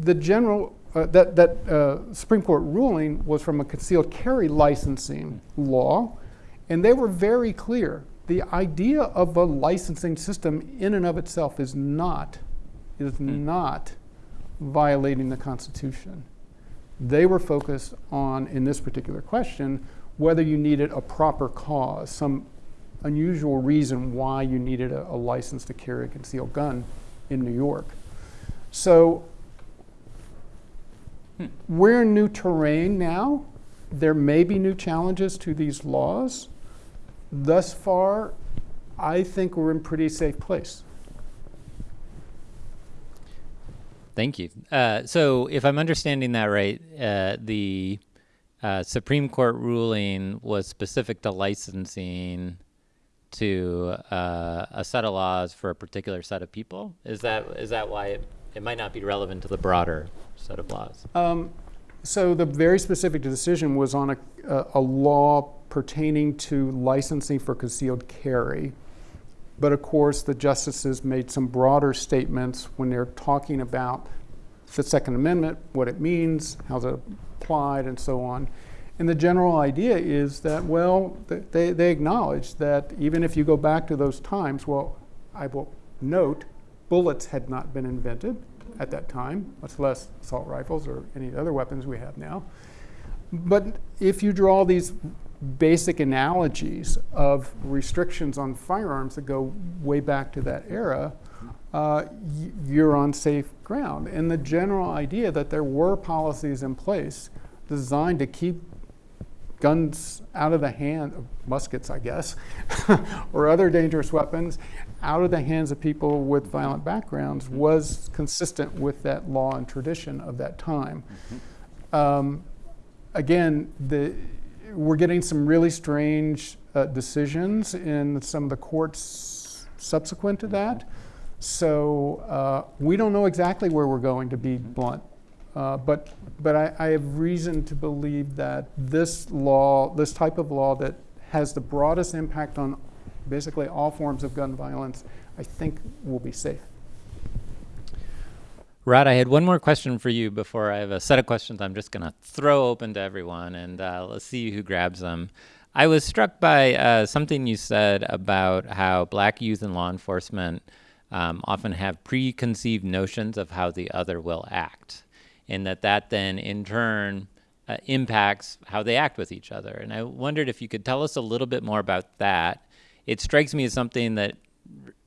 S7: the general, uh, that, that uh, Supreme Court ruling was from a concealed carry licensing law, and they were very clear. The idea of a licensing system in and of itself is not, is mm. not violating the Constitution. They were focused on, in this particular question, whether you needed a proper cause, some unusual reason why you needed a, a license to carry a concealed gun in New York. So hmm. we're in new terrain now. There may be new challenges to these laws. Thus far, I think we're in pretty safe place.
S3: Thank you. Uh, so, if I'm understanding that right, uh, the uh, Supreme Court ruling was specific to licensing to uh, a set of laws for a particular set of people? Is that is that why it, it might not be relevant to the broader set of laws? Um,
S7: so the very specific decision was on a, a, a, law pertaining to licensing for concealed carry. But of course, the justices made some broader statements when they're talking about the Second Amendment, what it means, how it's applied, and so on. And the general idea is that, well, they, they acknowledge that even if you go back to those times, well, I will note bullets had not been invented at that time, much less assault rifles or any other weapons we have now. But if you draw these basic analogies of restrictions on firearms that go way back to that era, uh, you're on safe ground. And the general idea that there were policies in place designed to keep guns out of the hand of muskets, I guess, or other dangerous weapons out of the hands of people with violent backgrounds mm-hmm. was consistent with that law and tradition of that time. Mm-hmm. Um, again, the, we're getting some really strange uh, decisions in some of the courts subsequent to that. So uh, we don't know exactly where we're going to be blunt. Uh, but but I, I, have reason to believe that this law, this type of law that has the broadest impact on basically all forms of gun violence, I think will be safe.
S3: Rod, I had one more question for you before I have a set of questions I'm just going to throw open to everyone and uh, let's see who grabs them. I was struck by uh, something you said about how black youth in law enforcement um, often have preconceived notions of how the other will act, and that that then in turn uh, impacts how they act with each other. And I wondered if you could tell us a little bit more about that. It strikes me as something that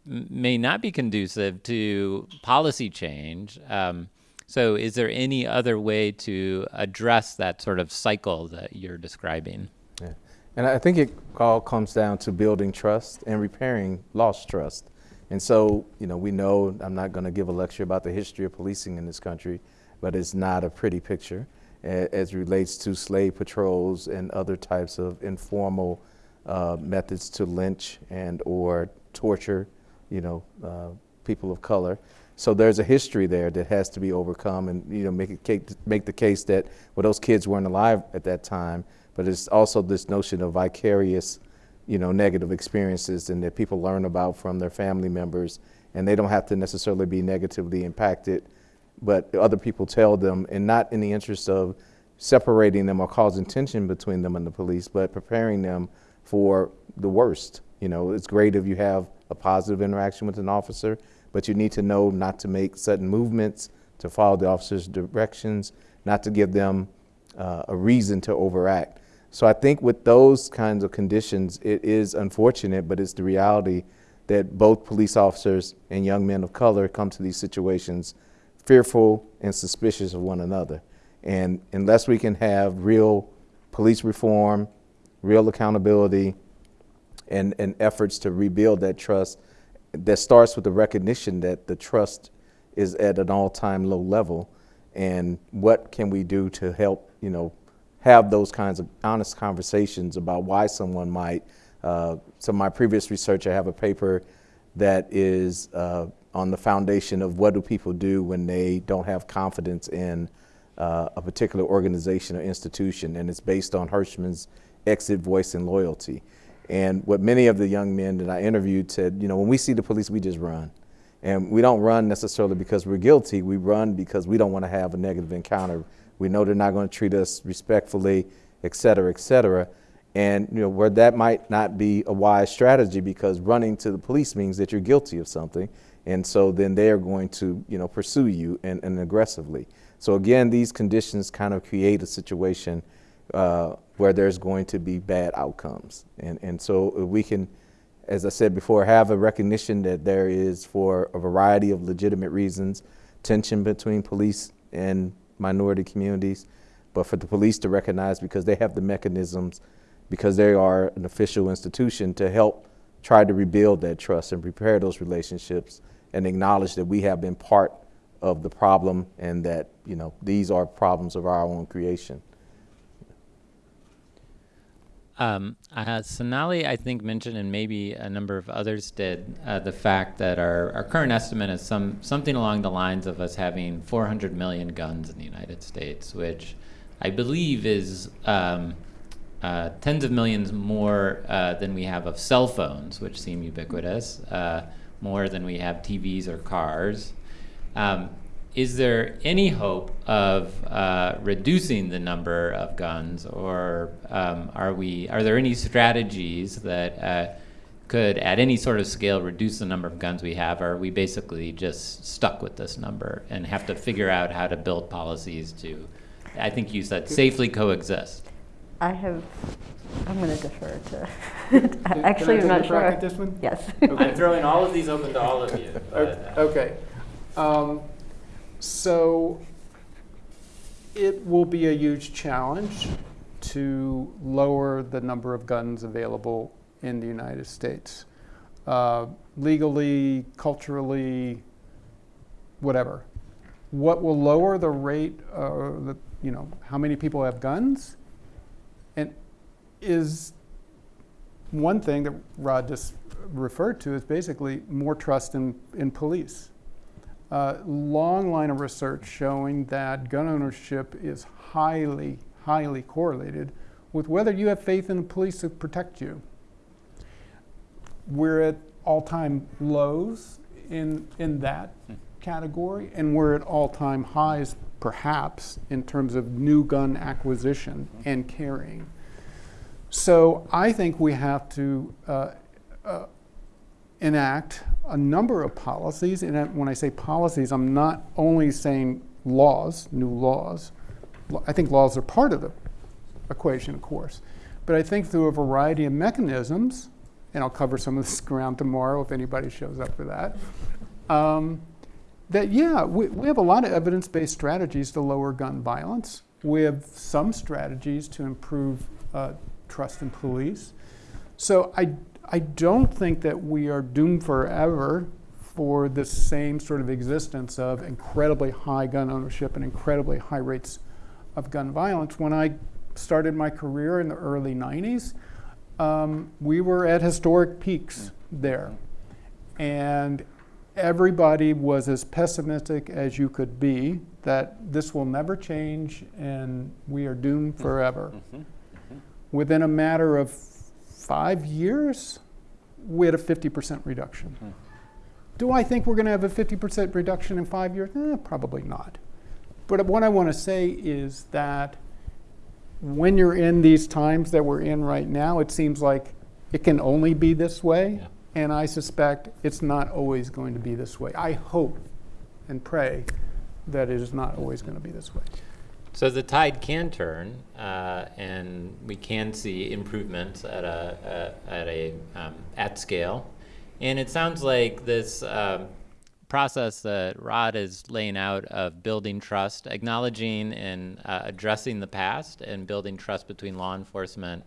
S3: may not be conducive to policy change. Um, so, is there any other way to address that sort of cycle that you're describing?
S4: Yeah. And I think it all comes down to building trust and repairing lost trust. And so, you know, we know I'm not going to give a lecture about the history of policing in this country, but it's not a pretty picture as relates to slave patrols and other types of informal uh, methods to lynch and or torture, you know, uh, people of color. So there's a history there that has to be overcome, and you know, make case, make the case that well, those kids weren't alive at that time, but it's also this notion of vicarious, you know, negative experiences, and that people learn about from their family members, and they don't have to necessarily be negatively impacted, but other people tell them, and not in the interest of separating them or causing tension between them and the police, but preparing them for the worst. You know, it's great if you have a positive interaction with an officer, but you need to know not to make sudden movements, to follow the officer's directions, not to give them uh, a reason to overact. So I think with those kinds of conditions, it is unfortunate, but it's the reality that both police officers and young men of color come to these situations fearful and suspicious of one another. And unless we can have real police reform, real accountability, and, and efforts to rebuild that trust, that starts with the recognition that the trust is at an all-time low level, and what can we do to help, you know, have those kinds of honest conversations about why someone might. Uh, so my previous research, I have a paper that is uh, on the foundation of what do people do when they don't have confidence in uh, a particular organization or institution, and it's based on Hirschman's exit, voice, and loyalty. And what many of the young men that I interviewed said, you know, when we see the police, we just run. And we don't run necessarily because we're guilty. We run because we don't want to have a negative encounter. We know they're not going to treat us respectfully, et cetera, et cetera. And you know where that might not be a wise strategy because running to the police means that you're guilty of something, and so then they are going to you know pursue you and, and aggressively. So again, these conditions kind of create a situation uh, where there's going to be bad outcomes, and and so we can as I said before, have a recognition that there is, for a variety of legitimate reasons, tension between police and minority communities, but for the police to recognize because they have the mechanisms, because they are an official institution to help try to rebuild that trust and repair those relationships and acknowledge that we have been part of the problem and that, you know, these are problems of our own creation.
S3: Um, uh, Sonali, I think, mentioned, and maybe a number of others did, uh, the fact that our, our current estimate is some something along the lines of us having 400 million guns in the United States, which I believe is um, uh, tens of millions more uh, than we have of cell phones, which seem ubiquitous, uh, more than we have TVs or cars. Um, is there any hope of uh, reducing the number of guns, or um, are we? Are there any strategies that uh, could, at any sort of scale, reduce the number of guns we have? Or are we basically just stuck with this number and have to figure out how to build policies to? I think you said safely coexist.
S6: I have, I'm going to defer to, actually,
S7: can I
S6: I'm not
S7: take a crack
S6: sure.
S7: at this one?
S6: Yes.
S3: I'm throwing all of these open to all of you.
S7: O- Okay. Um, So it will be a huge challenge to lower the number of guns available in the United States. Uh, Legally, culturally, whatever. What will lower the rate, uh, the, you know, how many people have guns? And is one thing that Rod just referred to is basically more trust in, in police. Uh, long line of research showing that gun ownership is highly, highly correlated with whether you have faith in the police to protect you. We're at all time lows in, in that category, and we're at all-time highs, perhaps, in terms of new gun acquisition and carrying. So I think we have to uh, uh, enact a number of policies. And when I say policies, I'm not only saying laws, new laws. I think laws are part of the equation, of course. But I think through a variety of mechanisms, and I'll cover some of this ground tomorrow if anybody shows up for that, um, that yeah, we, we have a lot of evidence based strategies to lower gun violence. We have some strategies to improve uh, trust in police. So I, I don't think that we are doomed forever for the same sort of existence of incredibly high gun ownership and incredibly high rates of gun violence. When I started my career in the early 90s, um, we were at historic peaks there. And everybody was as pessimistic as you could be that this will never change and we are doomed forever. Mm-hmm. Mm-hmm. Within a matter of five years, we had a 50% reduction. Mm-hmm. Do I think we're going to have a 50% reduction in five years? Eh, probably not. But what I want to say is that when you're in these times that we're in right now, it seems like it can only be this way. Yeah. And I suspect it's not always going to be this way. I hope and pray that it is not always going to be this way.
S3: So the tide can turn, uh, and we can see improvements at a, a at a um, at scale. And it sounds like this um, process that Rod is laying out of building trust, acknowledging and uh, addressing the past, and building trust between law enforcement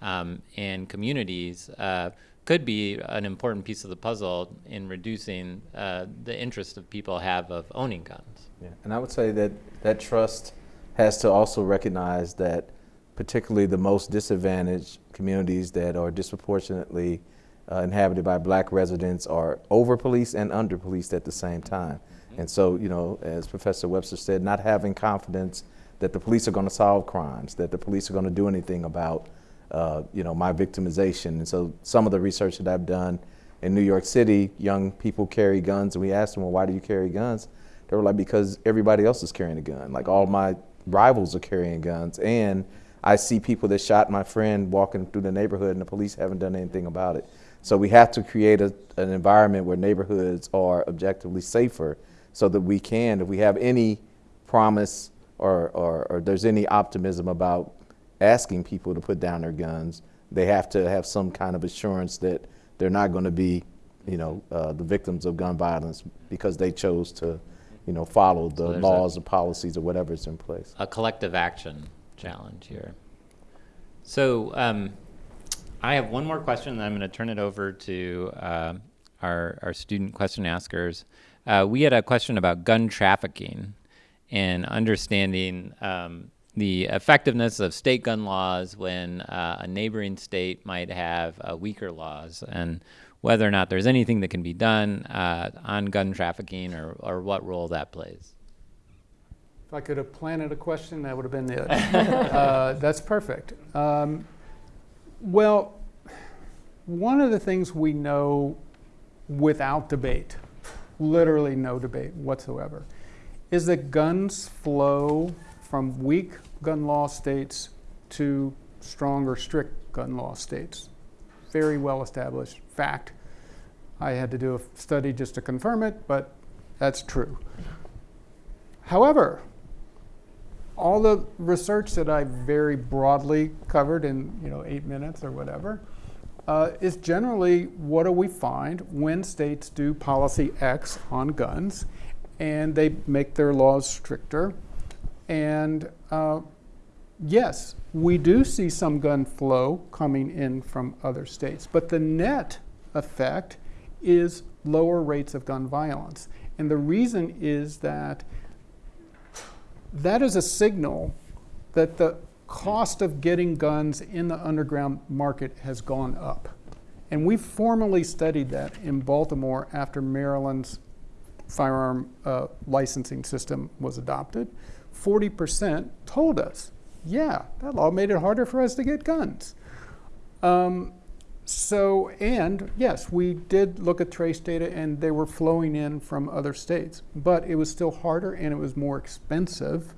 S3: um, and communities uh, could be an important piece of the puzzle in reducing uh, the interest of people have of owning guns.
S4: Yeah, and I would say that that trust has to also recognize that particularly the most disadvantaged communities that are disproportionately uh, inhabited by black residents are over policed and under policed at the same time. Mm-hmm. And so, you know, as Professor Webster said, not having confidence that the police are going to solve crimes, that the police are going to do anything about, uh, you know, my victimization. And so, some of the research that I've done in New York City, young people carry guns, and we asked them, well, why do you carry guns? They were like, because everybody else is carrying a gun. Like all my rivals are carrying guns, and I see people that shot my friend walking through the neighborhood, and the police haven't done anything about it. So we have to create a, an environment where neighborhoods are objectively safer so that we can, if we have any promise or, or, or there's any optimism about asking people to put down their guns, they have to have some kind of assurance that they're not going to be, you know, uh, the victims of gun violence because they chose to, you know, follow the so laws or policies or whatever is in place.
S3: A collective action challenge here. So um, I have one more question, and I'm going to turn it over to uh, our, our student question askers. Uh, we had a question about gun trafficking and understanding um, the effectiveness of state gun laws when uh, a neighboring state might have uh, weaker laws, and whether or not there's anything that can be done uh, on gun trafficking or, or what role that plays.
S7: If I could have planted a question, that would have been it. Uh, that's perfect. Um, well, one of the things we know without debate, literally no debate whatsoever, is that guns flow from weak gun law states to stronger, strict gun law states. Very well established fact. I had to do a study just to confirm it, but that's true. However, all the research that I very broadly covered in you know eight minutes or whatever uh, is generally what do we find when states do policy X on guns, and they make their laws stricter, and uh, yes, we do see some gun flow coming in from other states, but the net effect is lower rates of gun violence, and the reason is that that is a signal that the cost of getting guns in the underground market has gone up. And we formally studied that in Baltimore after Maryland's firearm uh, licensing system was adopted. 40% told us, yeah, that law made it harder for us to get guns. Um, So, and yes, we did look at trace data and they were flowing in from other states, but it was still harder and it was more expensive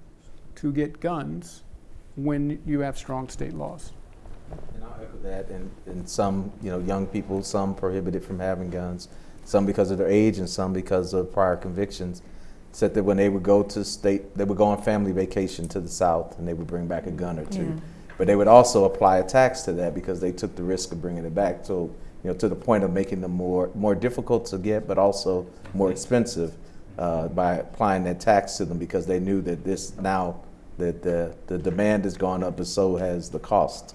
S7: to get guns when you have strong state laws.
S4: And I'll echo that, and, and some, you know, young people, some prohibited from having guns, some because of their age and some because of prior convictions, said that when they would go to state, they would go on family vacation to the South and they would bring back a gun or two. But they would also apply a tax to that because they took the risk of bringing it back. So, you know, to the point of making them more, more difficult to get, but also more expensive uh, by applying that tax to them because they knew that this now, that the, the demand has gone up, but so has the cost.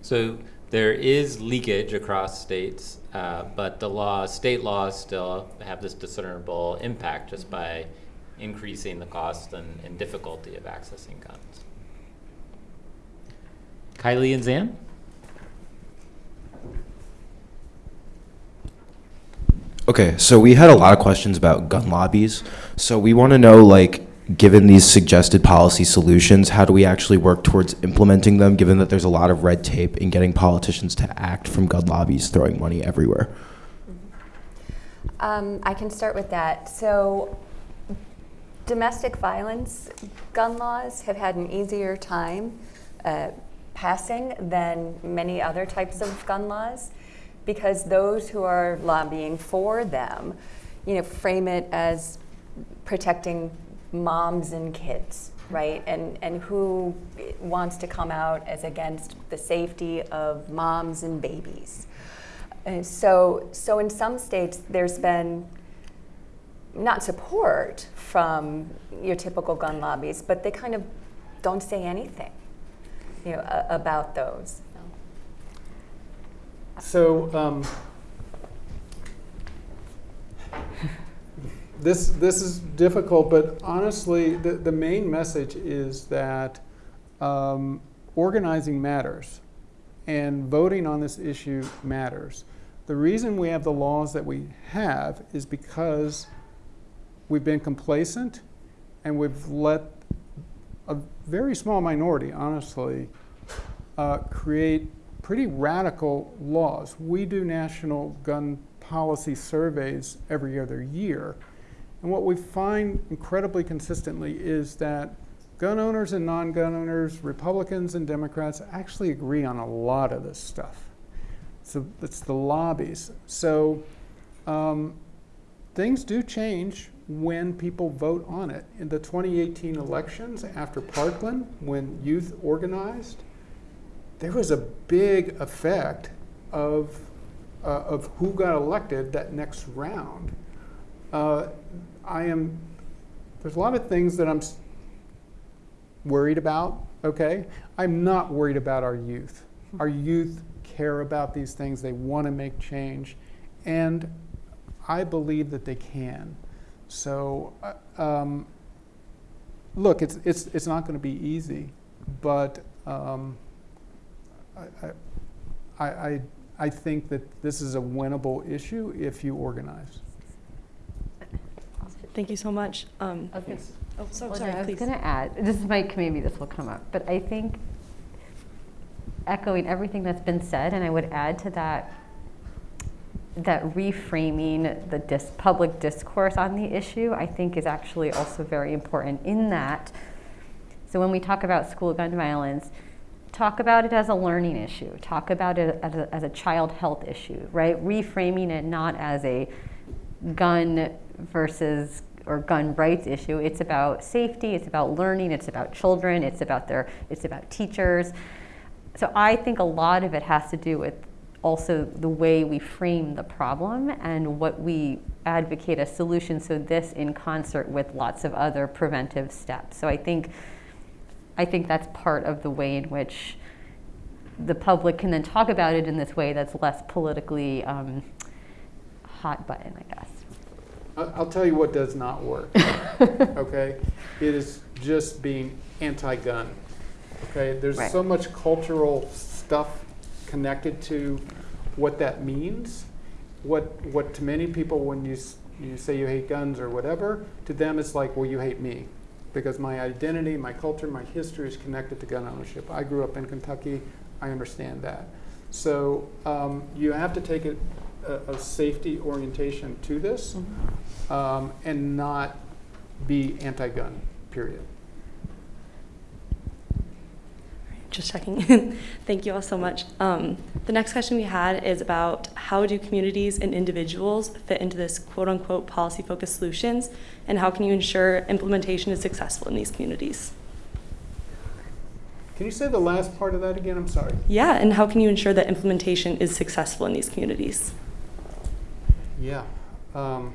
S3: So there is leakage across states, uh, but the law, state laws still have this discernible impact just by increasing the cost and, and difficulty of accessing guns. Kylie and Zan?
S8: Okay, so we had a lot of questions about gun lobbies. So we want to know, like, given these suggested policy solutions, how do we actually work towards implementing them, given that there's a lot of red tape in getting politicians to act from gun lobbies throwing money everywhere?
S5: Um, I can start with that. So, domestic violence gun laws have had an easier time uh, passing than many other types of gun laws because those who are lobbying for them, you know, frame it as protecting moms and kids, right? And and who wants to come out as against the safety of moms and babies? And so, so in some states, there's been not support from your typical gun lobbies, but they kind of don't say anything, you know, about those.
S7: So, um, this, this is difficult, but honestly, the, the main message is that um, organizing matters and voting on this issue matters. The reason we have the laws that we have is because we've been complacent and we've let a very small minority, honestly, uh, create pretty radical laws. We do national gun policy surveys every other year. And what we find incredibly consistently is that gun owners and non gun owners, Republicans and Democrats, actually agree on a lot of this stuff. So it's the lobbies. So um, things do change when people vote on it. In the 2018 elections after Parkland, when youth organized, there was a big effect of, uh, of who got elected that next round. Uh, I am, there's a lot of things that I'm worried about, okay? I'm not worried about our youth. Our youth care about these things, they want to make change, and I believe that they can. So, uh, um, look, it's, it's, it's not going to be easy, but um, I, I, I, I think that this is a winnable issue if you organize.
S9: Thank you so much. Um,
S6: I was gonna-
S9: oh, so
S6: Well,
S9: sorry,
S6: I was going to add, this might, maybe this will come up, but I think echoing everything that's been said, and I would add to that, that reframing the dis- public discourse on the issue, I think is actually also very important in that. So when we talk about school gun violence, talk about it as a learning issue, talk about it as a, as a child health issue, right? Reframing it not as a gun versus or gun rights issue. It's about safety, it's about learning, it's about children, it's about their it's about teachers. So I think a lot of it has to do with also the way we frame the problem and what we advocate as solutions so this in concert with lots of other preventive steps. So I think I think that's part of the way in which the public can then talk about it in this way that's less politically um, hot button, I guess.
S7: I- I'll tell you what does not work, okay? It is just being anti-gun, okay? There's
S6: Right.
S7: so much cultural stuff connected to what that means. What, what to many people, when you, you say you hate guns or whatever, to them it's like, well, you hate me. Because my identity, my culture, my history is connected to gun ownership. I grew up in Kentucky, I understand that. So um, you have to take a, a, a safety orientation to this um, and not be anti-gun, period.
S9: Just checking. Thank you all so much. Um, the next question we had is about how do communities and individuals fit into this quote unquote policy focused solutions, and how can you ensure implementation is successful in these communities?
S7: Can you say the last part of that again? I'm sorry.
S9: Yeah, and how can you ensure that implementation is successful in these communities?
S7: Yeah. Um,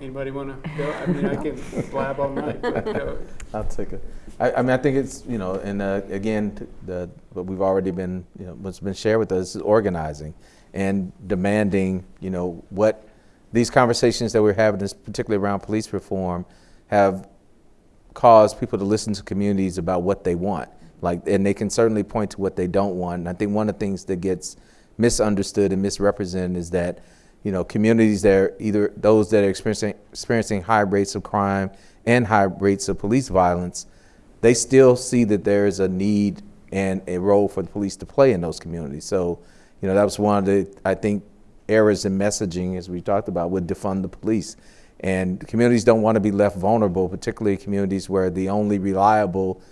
S7: anybody want to go? I mean, I can blab all night.
S4: I'll take it. I, I mean, I think it's, you know, and uh, again, the, what we've already been, you know, what's been shared with us is organizing and demanding, you know, what these conversations that we're having, this particularly around police reform, have caused people to listen to communities about what they want. Like, and they can certainly point to what they don't want. And I think one of the things that gets misunderstood and misrepresented is that, you know, communities that are either those that are experiencing experiencing high rates of crime and high rates of police violence, they still see that there is a need and a role for the police to play in those communities. So, you know, that was one of the I think errors in messaging, as we talked about, would defund the police. And communities don't want to be left vulnerable, particularly communities where the only reliable,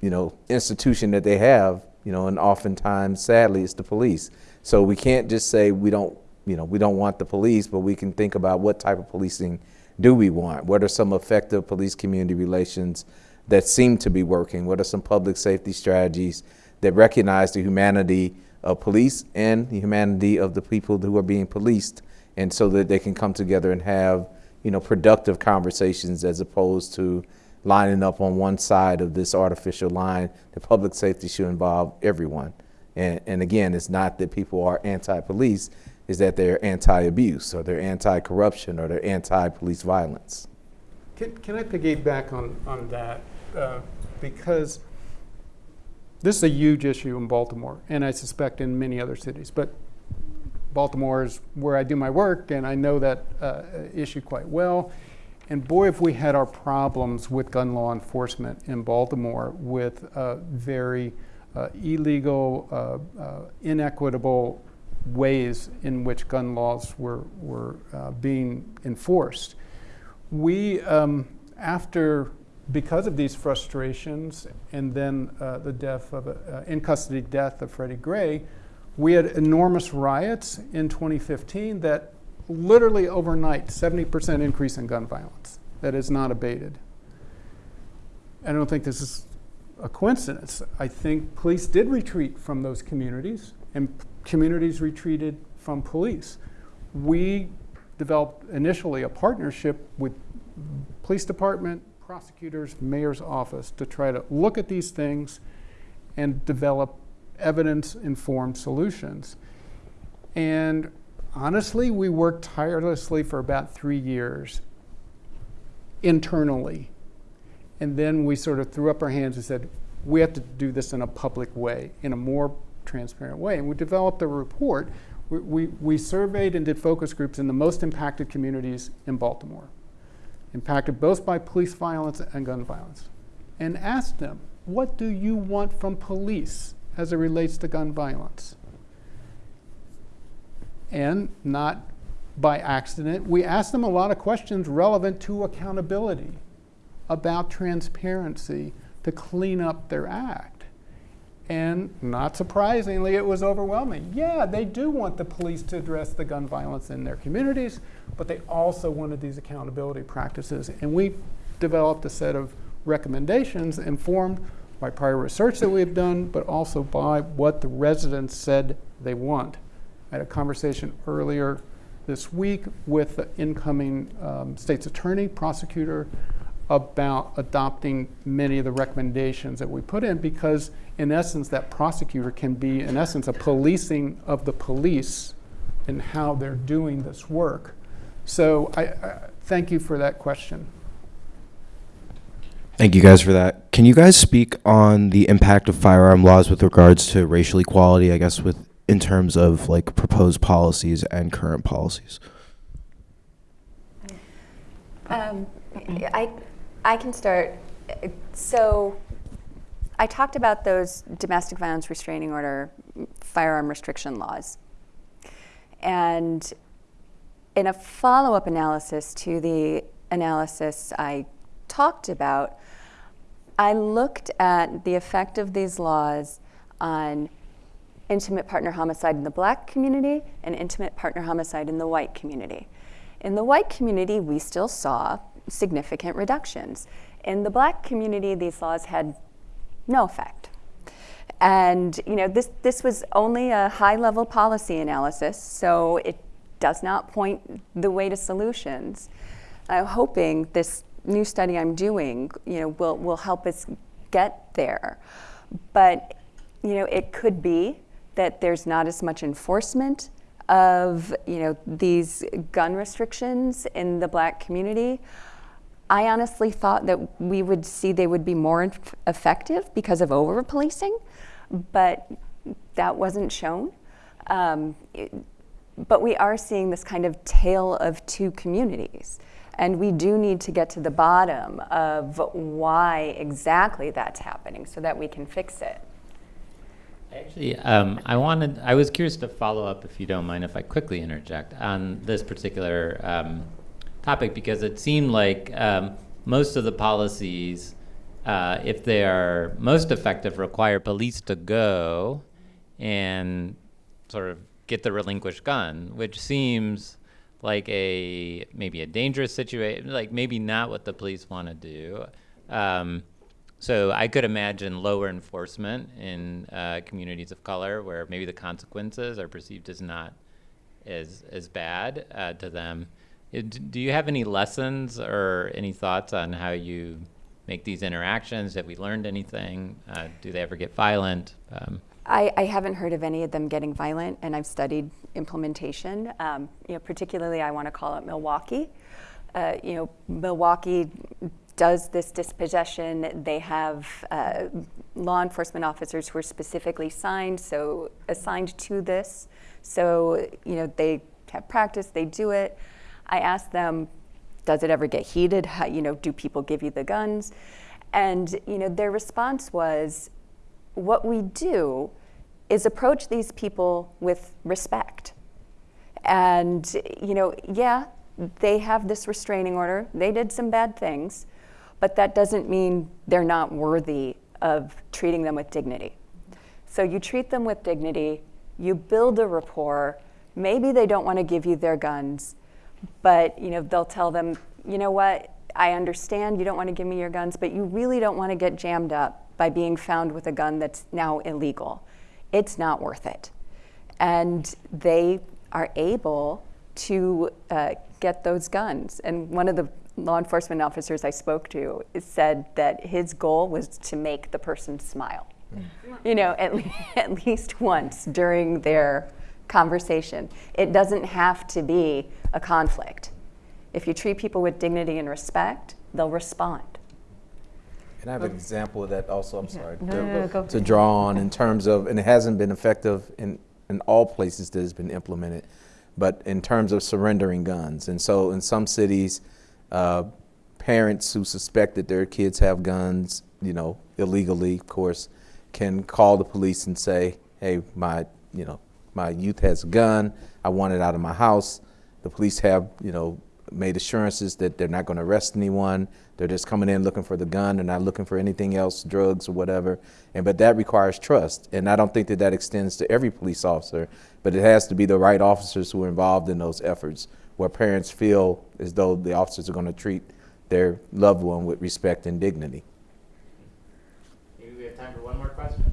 S4: you know, institution that they have, you know, and oftentimes, sadly, it's the police. So we can't just say we don't, you know, we don't want the police, but we can think about what type of policing do we want? What are some effective police-community relations that seem to be working? What are some public safety strategies that recognize the humanity of police and the humanity of the people who are being policed, and so that they can come together and have, you know, productive conversations as opposed to lining up on one side of this artificial line. The public safety should involve everyone. And, and again, it's not that people are anti-police, is that they're anti-abuse or they're anti-corruption or they're anti-police violence.
S7: Can, can I piggyback on, on that? Uh, because this is a huge issue in Baltimore, and I suspect in many other cities. But Baltimore is where I do my work, and I know that uh, issue quite well. And boy, if we had our problems with gun law enforcement in Baltimore with uh, very uh, illegal, uh, uh, inequitable ways in which gun laws were, were uh, being enforced. We, um, after, because of these frustrations and then uh, the death of, uh, in custody death of Freddie Gray, we had enormous riots in 2015 that literally overnight, 70% increase in gun violence that is not abated. I don't think this is a coincidence. I think police did retreat from those communities and communities retreated from police. We developed initially a partnership with police department, prosecutors, mayor's office to try to look at these things and develop evidence-informed solutions. And honestly, we worked tirelessly for about three years internally. And then we sort of threw up our hands and said, we have to do this in a public way, in a more transparent way. And we developed a report. We, we, we, surveyed and did focus groups in the most impacted communities in Baltimore, impacted both by police violence and gun violence, and asked them, what do you want from police as it relates to gun violence? And not by accident, we asked them a lot of questions relevant to accountability, about transparency, to clean up their act. And not surprisingly, it was overwhelming. Yeah, they do want the police to address the gun violence in their communities, but they also wanted these accountability practices. And we developed a set of recommendations informed by prior research that we have done, but also by what the residents said they want. I had a conversation earlier this week with the incoming um, state's attorney, prosecutor, about adopting many of the recommendations that we put in because in essence that prosecutor can be in essence a policing of the police and how they're doing this work. So I, I thank you for that question.
S8: Thank you guys for that. Can you guys speak on the impact of firearm laws with regards to racial equality, I guess with in terms of like proposed policies and current policies?
S5: Um, I, I can start. So I talked about those domestic violence restraining order firearm restriction laws. And in a follow up analysis to the analysis I talked about, I looked at the effect of these laws on intimate partner homicide in the black community and intimate partner homicide in the white community. In the white community, we still saw significant reductions. In the black community, these laws had no effect. And you know, this, this was only a high level policy analysis, so it does not point the way to solutions. I'm hoping this new study I'm doing you know, will, will help us get there. But you know, it could be that there's not as much enforcement of you know, these gun restrictions in the black community. I honestly thought that we would see they would be more effective because of over policing but that wasn't shown. Um, it, but we are seeing this kind of tale of two communities. And we do need to get to the bottom of why exactly that's happening so that we can fix it.
S3: Actually, um, I wanted, I was curious to follow up, if you don't mind, if I quickly interject on this particular um, topic, because it seemed like um, most of the policies uh, if they are most effective, require police to go and sort of get the relinquished gun, which seems like a maybe a dangerous situation, like maybe not what the police want to do. Um, so I could imagine lower enforcement in uh, communities of color where maybe the consequences are perceived as not as as bad uh, to them. Do you have any lessons or any thoughts on how you make these interactions? Have we learned anything? Uh, do they ever get violent? Um,
S5: I, I, haven't heard of any of them getting violent, and I've studied implementation. Um, you know, particularly, I want to call it Milwaukee. Uh, you know, Milwaukee does this dispossession. They have uh, law enforcement officers who are specifically signed, so assigned to this. So you know, they have practice. They do it. I asked them, does it ever get heated? How, you know, do people give you the guns? And you know, their response was, what we do is approach these people with respect. And you know, yeah, they have this restraining order. They did some bad things, but that doesn't mean they're not worthy of treating them with dignity. So you treat them with dignity, you build a rapport. Maybe they don't want to give you their guns, but you know they'll tell them, you know what, I understand you don't want to give me your guns, but you really don't want to get jammed up by being found with a gun that's now illegal. It's not worth it. And they are able to uh, get those guns. And one of the law enforcement officers I spoke to said that his goal was to make the person smile. Mm. You know, at, le- at least once during their conversation. It doesn't have to be a conflict. If you treat people with dignity and respect, they'll respond.
S4: And I have an example of that also, I'm sorry,
S6: No, no, no,
S4: to draw on in terms of, and it hasn't been effective in, in all places that it's been implemented, but in terms of surrendering guns. And so in some cities, uh, parents who suspect that their kids have guns, you know, illegally, of course, can call the police and say, hey, my, you know, my youth has a gun. I want it out of my house. The police have, you know, made assurances that they're not going to arrest anyone. They're just coming in looking for the gun. They're not looking for anything else, drugs or whatever. And but that requires trust, and I don't think that that extends to every police officer. But it has to be the right officers who are involved in those efforts, where parents feel as though the officers are going to treat their loved one with respect and dignity.
S3: Maybe we have time for one more question.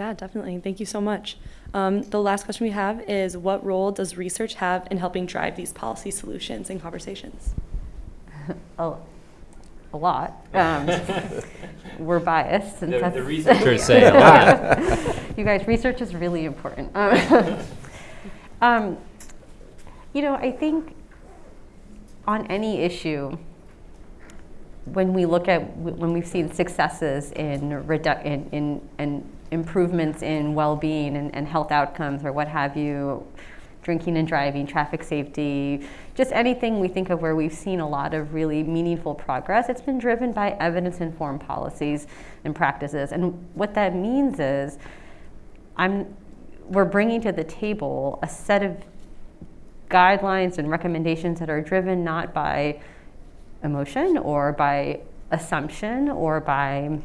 S9: Yeah, definitely. Thank you so much. Um, the last question we have is what role does research have in helping drive these policy solutions and conversations?
S6: a, a lot. Um, we're biased. Since
S3: The,
S6: that's-
S3: the researchers say a lot.
S6: you guys, research is really important. Um, um, you know, I think on any issue, when we look at when we've seen successes in redu- in, in, in improvements in well-being and, and health outcomes or what have you, drinking and driving, traffic safety, just anything we think of where we've seen a lot of really meaningful progress, it's been driven by evidence-informed policies and practices. And what that means is I'm we're bringing to the table a set of guidelines and recommendations that are driven not by emotion or by assumption or by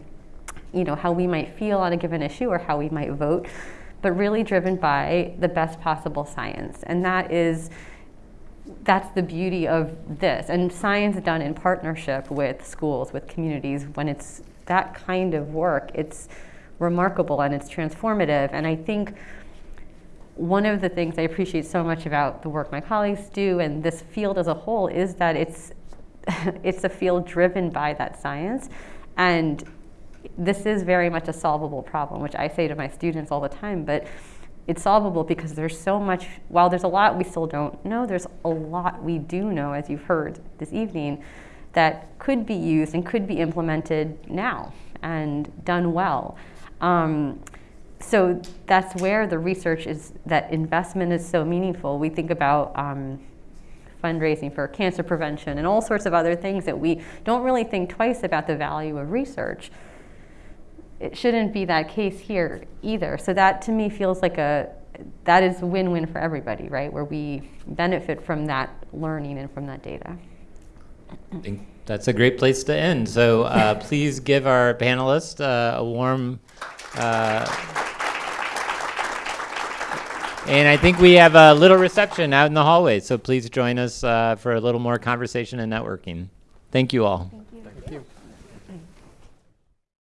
S6: you know how we might feel on a given issue or how we might vote but really driven by the best possible science. And that is that's the beauty of this. And science done in partnership with schools with communities. When it's that kind of work it's remarkable and it's transformative. And i think one of the things I appreciate so much about the work my colleagues do and this field as a whole is that it's it's a field driven by that science. And this is very much a solvable problem which I say to my students all the time but it's solvable because there's so much while there's a lot we still don't know there's a lot we do know as you've heard this evening that could be used and could be implemented now and done well. Um, so that's where the research is that investment is so meaningful. We think about um, fundraising for cancer prevention and all sorts of other things that we don't really think twice about the value of research it shouldn't be that case here either so that to me feels like a that is a win-win for everybody right where we benefit from that learning and from that data
S3: I think that's a great place to end. So uh, please give our panelists uh, a warm. Uh, and I think we have a little reception out in the hallway. So please join us uh, for a little more conversation and networking. Thank you all.